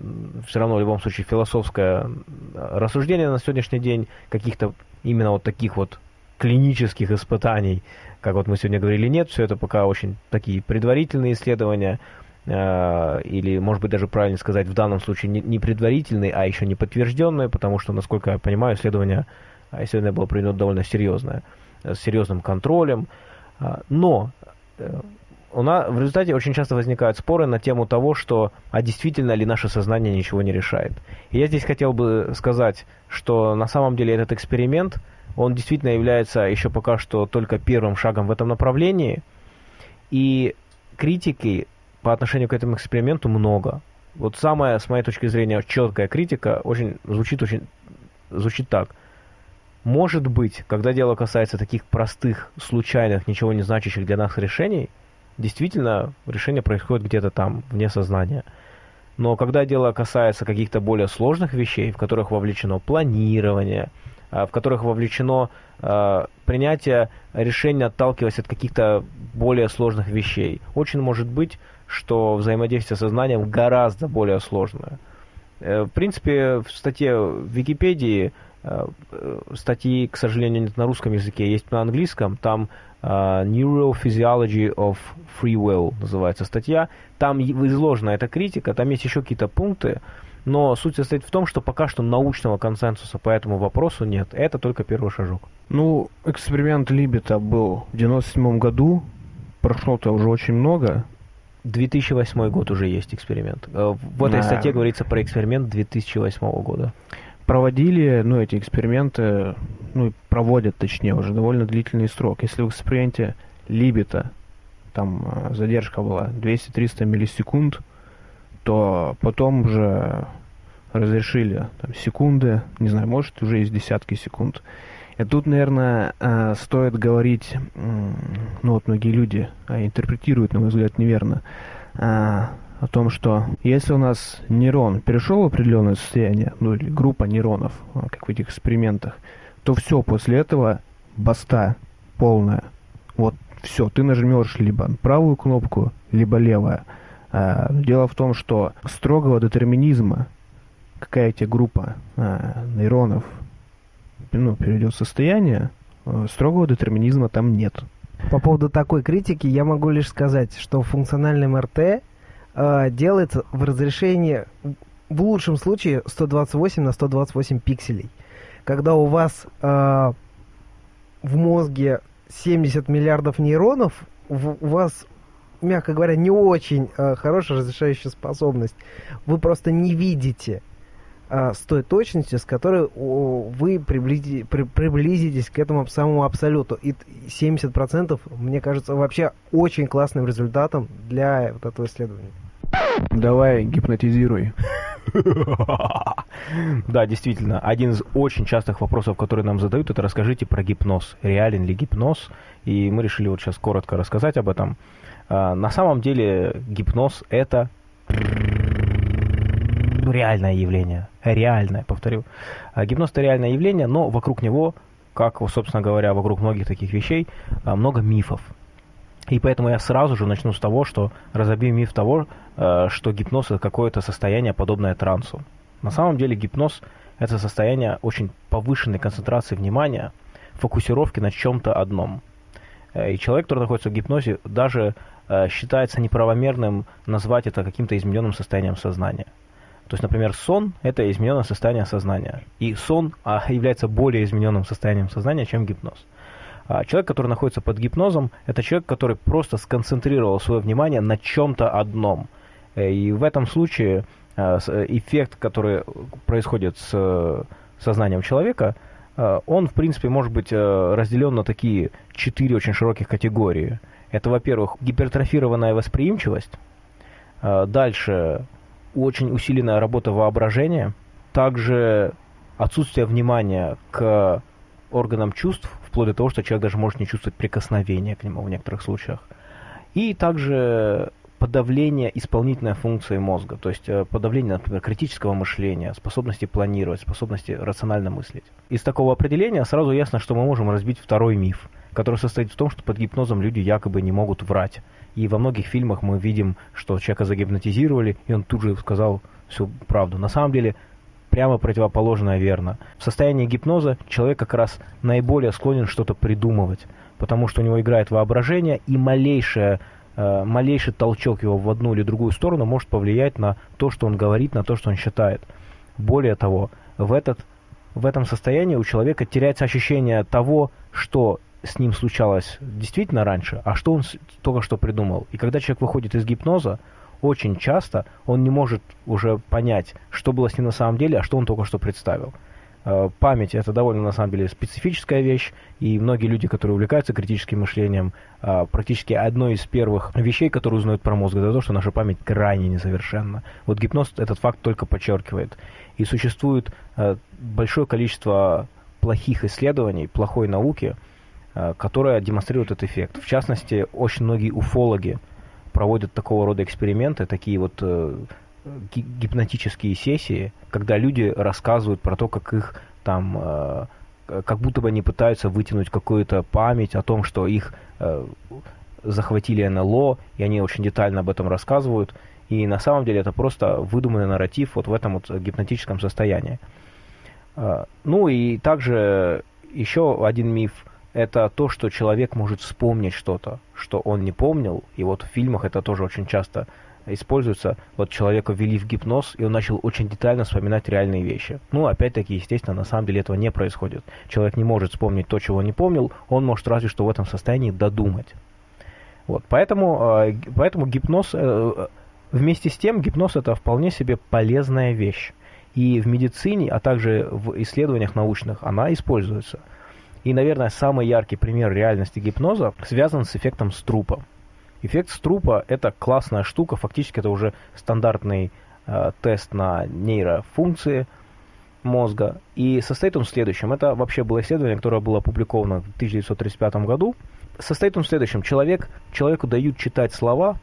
все равно в любом случае философское рассуждение на сегодняшний день каких-то именно вот таких вот клинических испытаний, как вот мы сегодня говорили, нет, все это пока очень такие предварительные исследования, э, или, может быть, даже правильно сказать, в данном случае не, предварительные, а еще не подтвержденные, потому что, насколько я понимаю, исследование, исследование было проведено довольно серьезное, с серьезным контролем, но э, у нас в результате очень часто возникают споры на тему того, что а действительно ли наше сознание ничего не решает. И я здесь хотел бы сказать, что на самом деле этот эксперимент, он действительно является еще пока что только первым шагом в этом направлении. И критики по отношению к этому эксперименту много. Вот самая, с моей точки зрения, четкая критика очень звучит очень звучит так. Может быть, когда дело касается таких простых, случайных, ничего не значащих для нас решений, действительно решение происходит где-то там, вне сознания. Но когда дело касается каких-то более сложных вещей, в которых вовлечено планирование, а, в которых вовлечено э, принятие решения, отталкиваясь от каких-то более сложных вещей, очень может быть, что взаимодействие с сознанием гораздо более сложное. Э, в принципе, в статье в Википедии, статьи, к сожалению, нет на русском языке, есть на английском, там Uh, Neurophysiology of Free Will называется статья. Там изложена эта критика, там есть еще какие-то пункты, но суть состоит в том, что пока что научного консенсуса по этому вопросу нет. Это только первый шажок. Ну, эксперимент Либета был в 97 году, прошло-то уже очень много. 2008 год уже есть эксперимент. Э, в этой статье говорится про эксперимент 2008 года проводили, ну, эти эксперименты, ну, проводят, точнее, уже довольно длительный срок. Если в эксперименте Либета там э, задержка была 200-300 миллисекунд, то потом уже разрешили там, секунды, не знаю, может, уже есть десятки секунд. И тут, наверное, э, стоит говорить, ну вот многие люди а, интерпретируют, на мой взгляд, неверно, э, о том, что если у нас нейрон перешел в определенное состояние, ну или группа нейронов, а, как в этих экспериментах, то все, после этого баста полная. Вот все, ты нажмешь либо правую кнопку, либо левая. А, дело в том, что строгого детерминизма, какая тебе группа а, нейронов ну, перейдет в состояние, а, строгого детерминизма там нет. По поводу такой критики я могу лишь сказать, что в функциональном РТ э, делается в разрешении в лучшем случае 128 на 128 пикселей. Когда у вас э, в мозге 70 миллиардов нейронов, в, у вас, мягко говоря, не очень э, хорошая разрешающая способность. Вы просто не видите э, с той точностью, с которой о, вы приблизи, при, приблизитесь к этому самому абсолюту. И 70% мне кажется вообще очень классным результатом для вот этого исследования. Давай, гипнотизируй. Да, действительно, один из очень частых вопросов, которые нам задают, это расскажите про гипноз. Реален ли гипноз? И мы решили вот сейчас коротко рассказать об этом. А, на самом деле гипноз это реальное явление. Реальное, повторю. А, гипноз это реальное явление, но вокруг него, как, собственно говоря, вокруг многих таких вещей, а, много мифов. И поэтому я сразу же начну с того, что разобью миф того, э, что гипноз это какое-то состояние, подобное трансу. На самом деле гипноз это состояние очень повышенной концентрации внимания, фокусировки на чем-то одном. Э, и человек, который находится в гипнозе, даже э, считается неправомерным назвать это каким-то измененным состоянием сознания. То есть, например, сон – это измененное состояние сознания. И сон а, является более измененным состоянием сознания, чем гипноз. А человек, который находится под гипнозом, это человек, который просто сконцентрировал свое внимание на чем-то одном. Э, и в этом случае э, э, эффект, который происходит с сознанием человека, он, в принципе, может быть разделен на такие четыре очень широких категории. Это, во-первых, гипертрофированная восприимчивость, дальше очень усиленная работа воображения, также отсутствие внимания к органам чувств, вплоть до того, что человек даже может не чувствовать прикосновения к нему в некоторых случаях. И также подавление исполнительной функции мозга, то есть э, подавление, например, критического мышления, способности планировать, способности рационально мыслить. Из такого определения сразу ясно, что мы можем разбить второй миф, который состоит в том, что под гипнозом люди якобы не могут врать. И во многих фильмах мы видим, что человека загипнотизировали, и он тут же сказал всю правду. На самом деле прямо противоположное верно. В состоянии гипноза человек как раз наиболее склонен что-то придумывать, потому что у него играет воображение, и малейшее Э, малейший толчок его в одну или другую сторону может повлиять на то, что он говорит, на то, что он считает. Более того, в, этот, в этом состоянии у человека теряется ощущение того, что с ним случалось действительно раньше, а что он только что придумал. И когда человек выходит из гипноза, очень часто он не может уже понять, что было с ним на самом деле, а что он только что представил. Э, память это довольно на самом деле специфическая вещь, и многие люди, которые увлекаются критическим мышлением, э, практически одной из первых вещей, которые узнают про мозг, это то, что наша память крайне несовершенна. Вот гипноз этот факт только подчеркивает. И существует э, большое количество плохих исследований, плохой науки, которая демонстрирует этот эффект. В частности, очень многие уфологи проводят такого рода эксперименты, такие вот гипнотические сессии, когда люди рассказывают про то, как их там, э, как будто бы они пытаются вытянуть какую-то память о том, что их э, захватили НЛО, и они очень детально об этом рассказывают. И на самом деле это просто выдуманный нарратив вот в этом вот гипнотическом состоянии. Э, ну и также еще один миф – это то, что человек может вспомнить что-то, что он не помнил. И вот в фильмах это тоже очень часто используется, вот человека ввели в гипноз, и он начал очень детально вспоминать реальные вещи. Ну, опять-таки, естественно, на самом деле этого не происходит. Человек не может вспомнить то, чего не помнил, он может разве что в этом состоянии додумать. Вот, поэтому, э, поэтому гипноз, э, вместе с тем, гипноз это вполне себе полезная вещь. И в медицине, а также в исследованиях научных она используется. И, наверное, самый яркий пример реальности гипноза связан с эффектом струпа. Эффект струпа – это классная штука, фактически это уже стандартный э, тест на нейрофункции мозга. И состоит он в следующем. Это вообще было исследование, которое было опубликовано в 1935 году. Состоит он в следующем. Человек, человеку дают читать слова,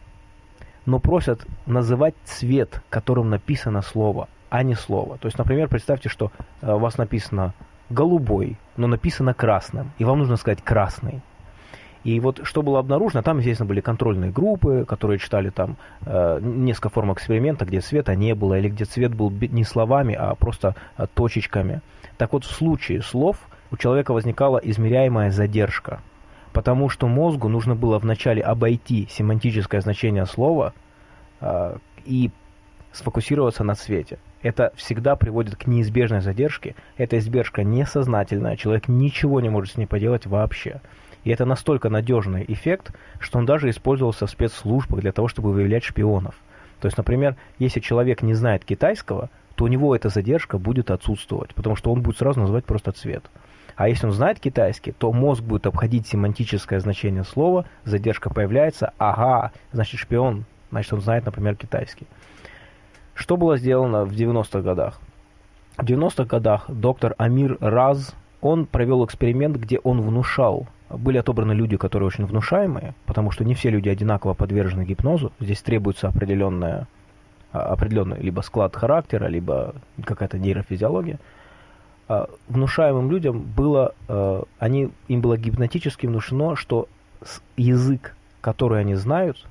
но просят называть цвет, которым написано слово, а не слово. То есть, например, представьте, что э, у вас написано голубой, но написано красным, и вам нужно сказать красный. И вот что было обнаружено, там, естественно, были контрольные группы, которые читали там э, несколько форм эксперимента, где цвета не было, или где цвет был не словами, а просто э, точечками. Так вот, в случае слов у человека возникала измеряемая задержка, потому что мозгу нужно было вначале обойти семантическое значение слова э, и сфокусироваться на цвете. Это всегда приводит к неизбежной задержке. Эта издержка несознательная, человек ничего не может с ней поделать вообще. И это настолько надежный эффект, что он даже использовался в спецслужбах для того, чтобы выявлять шпионов. То есть, например, если человек не знает китайского, то у него эта задержка будет отсутствовать, потому что он будет сразу называть просто цвет. А если он знает китайский, то мозг будет обходить семантическое значение слова, задержка появляется, ага, значит шпион, значит он знает, например, китайский. Что было сделано в 90-х годах? В 90-х годах доктор Амир Раз, он провел эксперимент, где он внушал были отобраны люди, которые очень внушаемые, потому что не все люди одинаково подвержены гипнозу. Здесь требуется определенная, а, определенный либо склад характера, либо какая-то нейрофизиология. А, внушаемым людям было, а, они, им было гипнотически внушено, что язык, который они знают,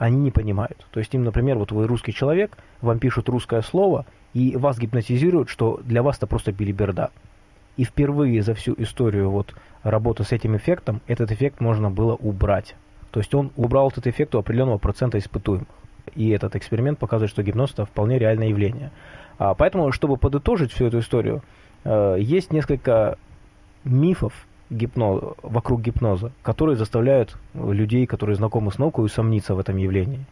они не понимают. То есть им, например, вот вы русский человек, вам пишут русское слово, и вас гипнотизируют, что для вас это просто билиберда. И впервые за всю историю вот работы с этим эффектом, этот эффект можно было убрать. То есть он убрал этот эффект у определенного процента испытуемых. И этот эксперимент показывает, что гипноз это вполне реальное явление. А, поэтому, чтобы подытожить всю эту историю, э, есть несколько мифов гипноз, вокруг гипноза, которые заставляют людей, которые знакомы с наукой, усомниться в этом явлении.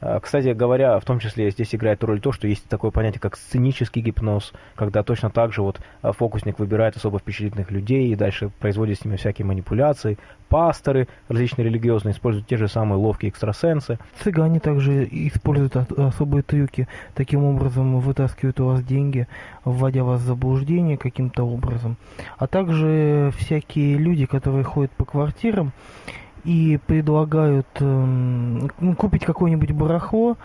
А, кстати говоря, в том числе здесь играет роль то, что есть такое понятие, как сценический гипноз, когда точно так же вот а, фокусник выбирает особо впечатлительных людей и дальше производит с ними всякие манипуляции. Пасторы различные религиозные используют те же самые ловкие экстрасенсы. Цыгане также используют особые трюки, таким образом вытаскивают у вас деньги, вводя вас в заблуждение каким-то образом. А также всякие люди, которые ходят по квартирам и предлагают ну, купить какое-нибудь барахло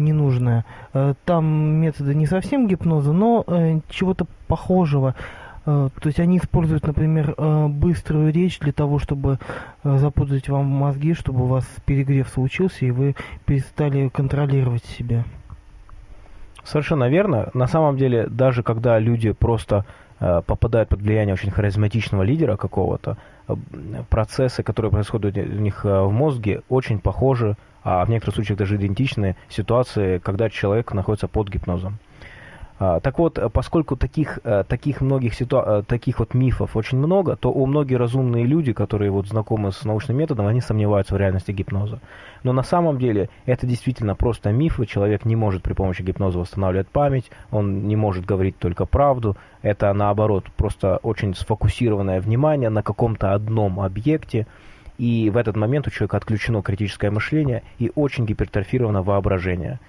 ненужное. Э, Там методы не совсем гипноза, но э, чего-то похожего. Э, То есть они используют, например, э, быструю речь для того, чтобы э, запутать вам мозги, чтобы у вас перегрев случился, и вы перестали контролировать себя. Совершенно верно. На самом деле, даже когда люди просто э, попадают под влияние очень харизматичного лидера какого-то, э, процессы, которые происходят у них э, в мозге, очень похожи, а в некоторых случаях даже идентичны ситуации, когда человек находится под гипнозом. А, Так вот, э, поскольку таких, э, таких многих ситуа- э, таких вот мифов очень много, то у многие разумные люди, которые вот знакомы с научным методом, они сомневаются в реальности гипноза. Но на самом деле это действительно просто мифы. Человек не может при помощи гипноза восстанавливать память, он не может говорить только правду. Это наоборот просто очень сфокусированное внимание на каком-то одном объекте. И в этот момент у человека отключено критическое мышление и очень гипертрофировано воображение.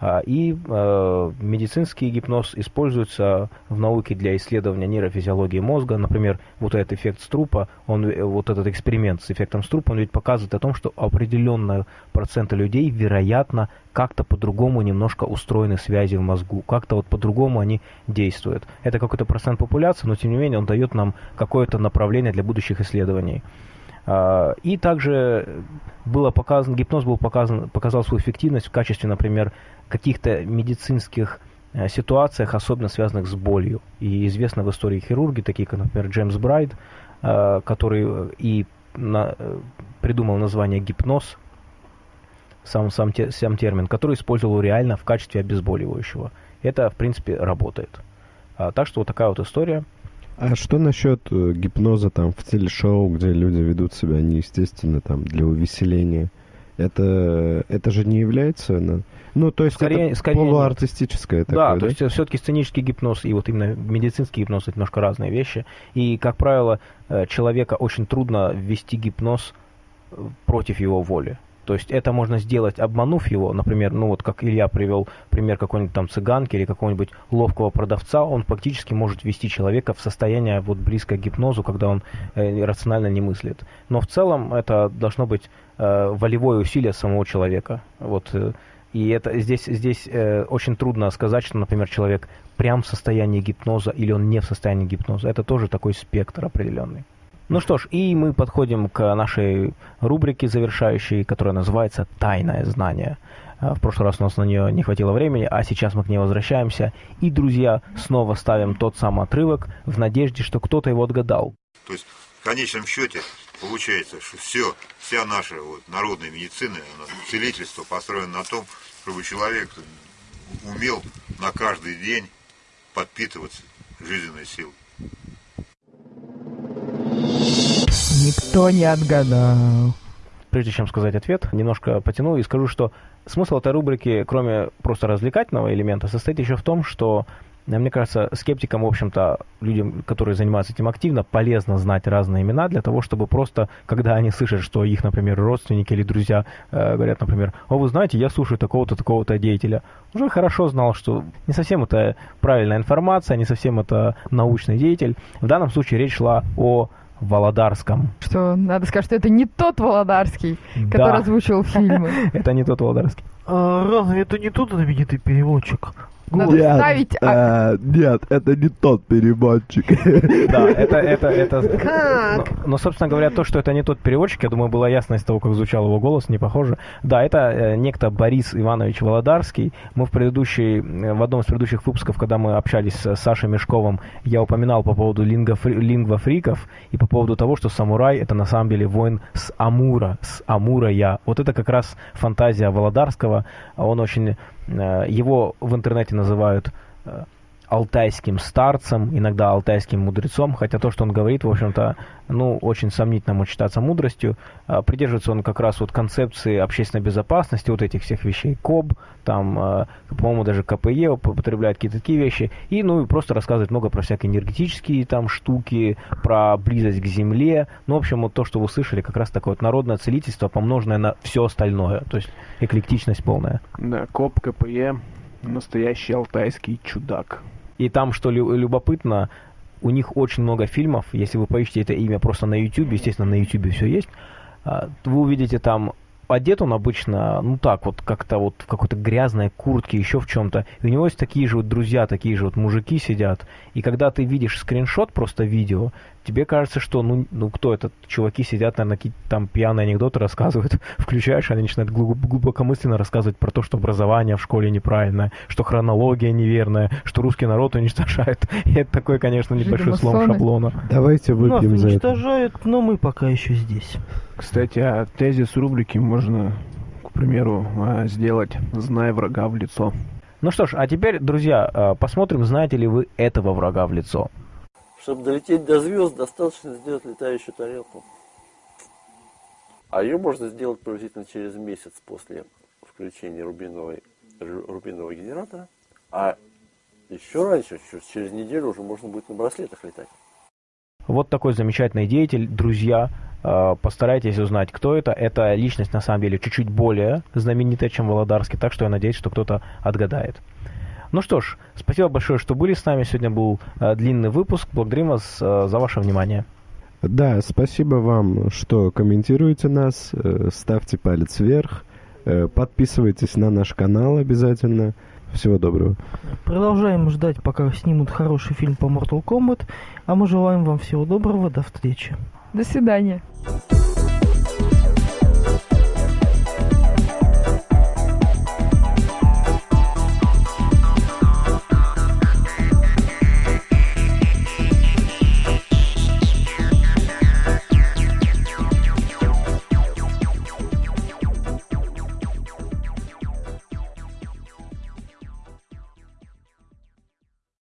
А, И э, медицинский гипноз используется в науке для исследования нейрофизиологии мозга. Например, вот этот эффект Струпа, он, э, вот этот эксперимент с эффектом Струпа, он ведь показывает о том, что определенного процента людей, вероятно, как-то по-другому немножко устроены связи в мозгу, как-то вот по-другому они действуют. Это какой-то процент популяции, но тем не менее он дает нам какое-то направление для будущих исследований. А, И также было показано, гипноз был показан, показал свою эффективность в качестве, например, каких-то медицинских э, ситуациях, особенно связанных с болью. И известно в истории хирурги, такие как, например, Джеймс Брайт, э, который э, и на- придумал название гипноз, сам, сам, те- сам термин, который использовал реально в качестве обезболивающего. Это, в принципе, работает. А, так что вот такая вот история. А что насчет э, гипноза там в телешоу, где люди ведут себя неестественно там для увеселения? Это, это же не является... Ну, то есть Скорее- это скорее полуартистическое да, такое, то да? есть все-таки сценический гипноз и вот именно медицинский гипноз это немножко разные вещи. И, как правило, э, человека очень трудно ввести гипноз э, против его воли. То есть это можно сделать, обманув его, например, ну вот как Илья привел пример какой-нибудь там цыганки или какого-нибудь ловкого продавца, он фактически может ввести человека в состояние вот близкое к гипнозу, когда он э, рационально не мыслит. Но в целом это должно быть э, волевое усилие самого человека. Вот, э, и это здесь, здесь э, очень трудно сказать, что, например, человек прям в состоянии гипноза или он не в состоянии гипноза. Это тоже такой спектр определенный. Ну что ж, и мы подходим к нашей рубрике завершающей, которая называется «Тайное знание». А, В прошлый раз у нас на нее не хватило времени, а сейчас мы к ней возвращаемся. И, друзья, снова ставим тот самый отрывок в надежде, что кто-то его отгадал. То есть в конечном счете получается, что все, вся наша вот, народная медицина, целительство построено на том, чтобы человек умел на каждый день подпитываться жизненной силой. Никто не отгадал. Прежде чем сказать ответ, немножко потяну и скажу, что смысл этой рубрики, кроме просто развлекательного элемента, состоит еще в том, что, э, мне кажется, скептикам, в общем-то, людям, которые занимаются этим активно, полезно знать разные имена для того, чтобы просто, когда они слышат, что их, например, родственники или друзья э, говорят, например, «О, вы знаете, я слушаю такого-то, такого-то деятеля», уже хорошо знал, что не совсем это правильная информация, не совсем это научный деятель. В данном случае речь шла о Володарском. Что надо сказать, что это не тот Володарский, который Да. озвучивал фильмы. Это не тот Володарский. А, разве это не тот знаменитый переводчик? Надо ставить... а, э, нет, это не тот переводчик. Да, это, это, это... Но, но, собственно говоря, то, что это не тот переводчик, я думаю, было ясно из того, как звучал его голос, не похоже. Да, это э, некто Борис Иванович Володарский. Мы в предыдущей, э, в одном из предыдущих выпусков, когда мы общались с Сашей Мешковым, я упоминал по поводу лингофри- лингвофриков и по поводу того, что самурай это на самом деле воин с Амура, с Амура я. Вот это как раз фантазия Володарского. Он очень... э, Его в интернете называют э, алтайским старцем, иногда алтайским мудрецом, хотя то, что он говорит, в общем-то, ну, очень сомнительно может считаться мудростью. А, Придерживается он как раз вот концепции общественной безопасности, вот этих всех вещей, КОБ, там, э, по-моему, даже КПЕ употребляет какие-то такие вещи, и, ну, и просто рассказывает много про всякие энергетические там штуки, про близость к Земле, ну, в общем, вот то, что вы слышали, как раз такое вот народное целительство, помноженное на все остальное, то есть эклектичность полная. Да, КОП, КПЕ, настоящий алтайский чудак. И там, что лю- любопытно, у них очень много фильмов. Если вы поищете это имя просто на YouTube, естественно, на YouTube все есть. а, вы увидите там одет он обычно, ну так вот, как-то вот в какой-то грязной куртке, еще в чем-то. И у него есть такие же вот друзья, такие же вот мужики сидят. И когда ты видишь скриншот, просто видео, тебе кажется, что ну, ну кто это? Чуваки сидят, наверное, какие-то там пьяные анекдоты рассказывают. Включаешь, они начинают глубокомысленно рассказывать про то, что образование в школе неправильное, что хронология неверная, что русский народ уничтожает. И это такой, конечно, небольшой слом шаблона. Давайте выпьем Нас за это. уничтожают, но мы пока еще здесь. Кстати, а тезис рубрики можно, к примеру, а, сделать «Знай врага в лицо». Ну что ж, а теперь, друзья, а, посмотрим, знаете ли вы этого врага в лицо. Чтобы долететь до звезд, достаточно сделать летающую тарелку. А ее можно сделать приблизительно через месяц после включения рубиновой, рубинового генератора. А еще раньше, через неделю уже можно будет на браслетах летать. Вот такой замечательный деятель, друзья. А, постарайтесь узнать, кто это. Это личность, на самом деле, чуть-чуть более знаменитая, чем Володарский, так что я надеюсь, что кто-то отгадает. Ну что ж, спасибо большое, что были с нами. Сегодня был э, длинный выпуск. Благодарим вас э, за ваше внимание. Да, спасибо вам, что комментируете нас, э, ставьте палец вверх, э, подписывайтесь на наш канал обязательно. Всего доброго. Продолжаем ждать, пока снимут хороший фильм по Mortal Kombat. А мы желаем вам всего доброго. До встречи. До свидания.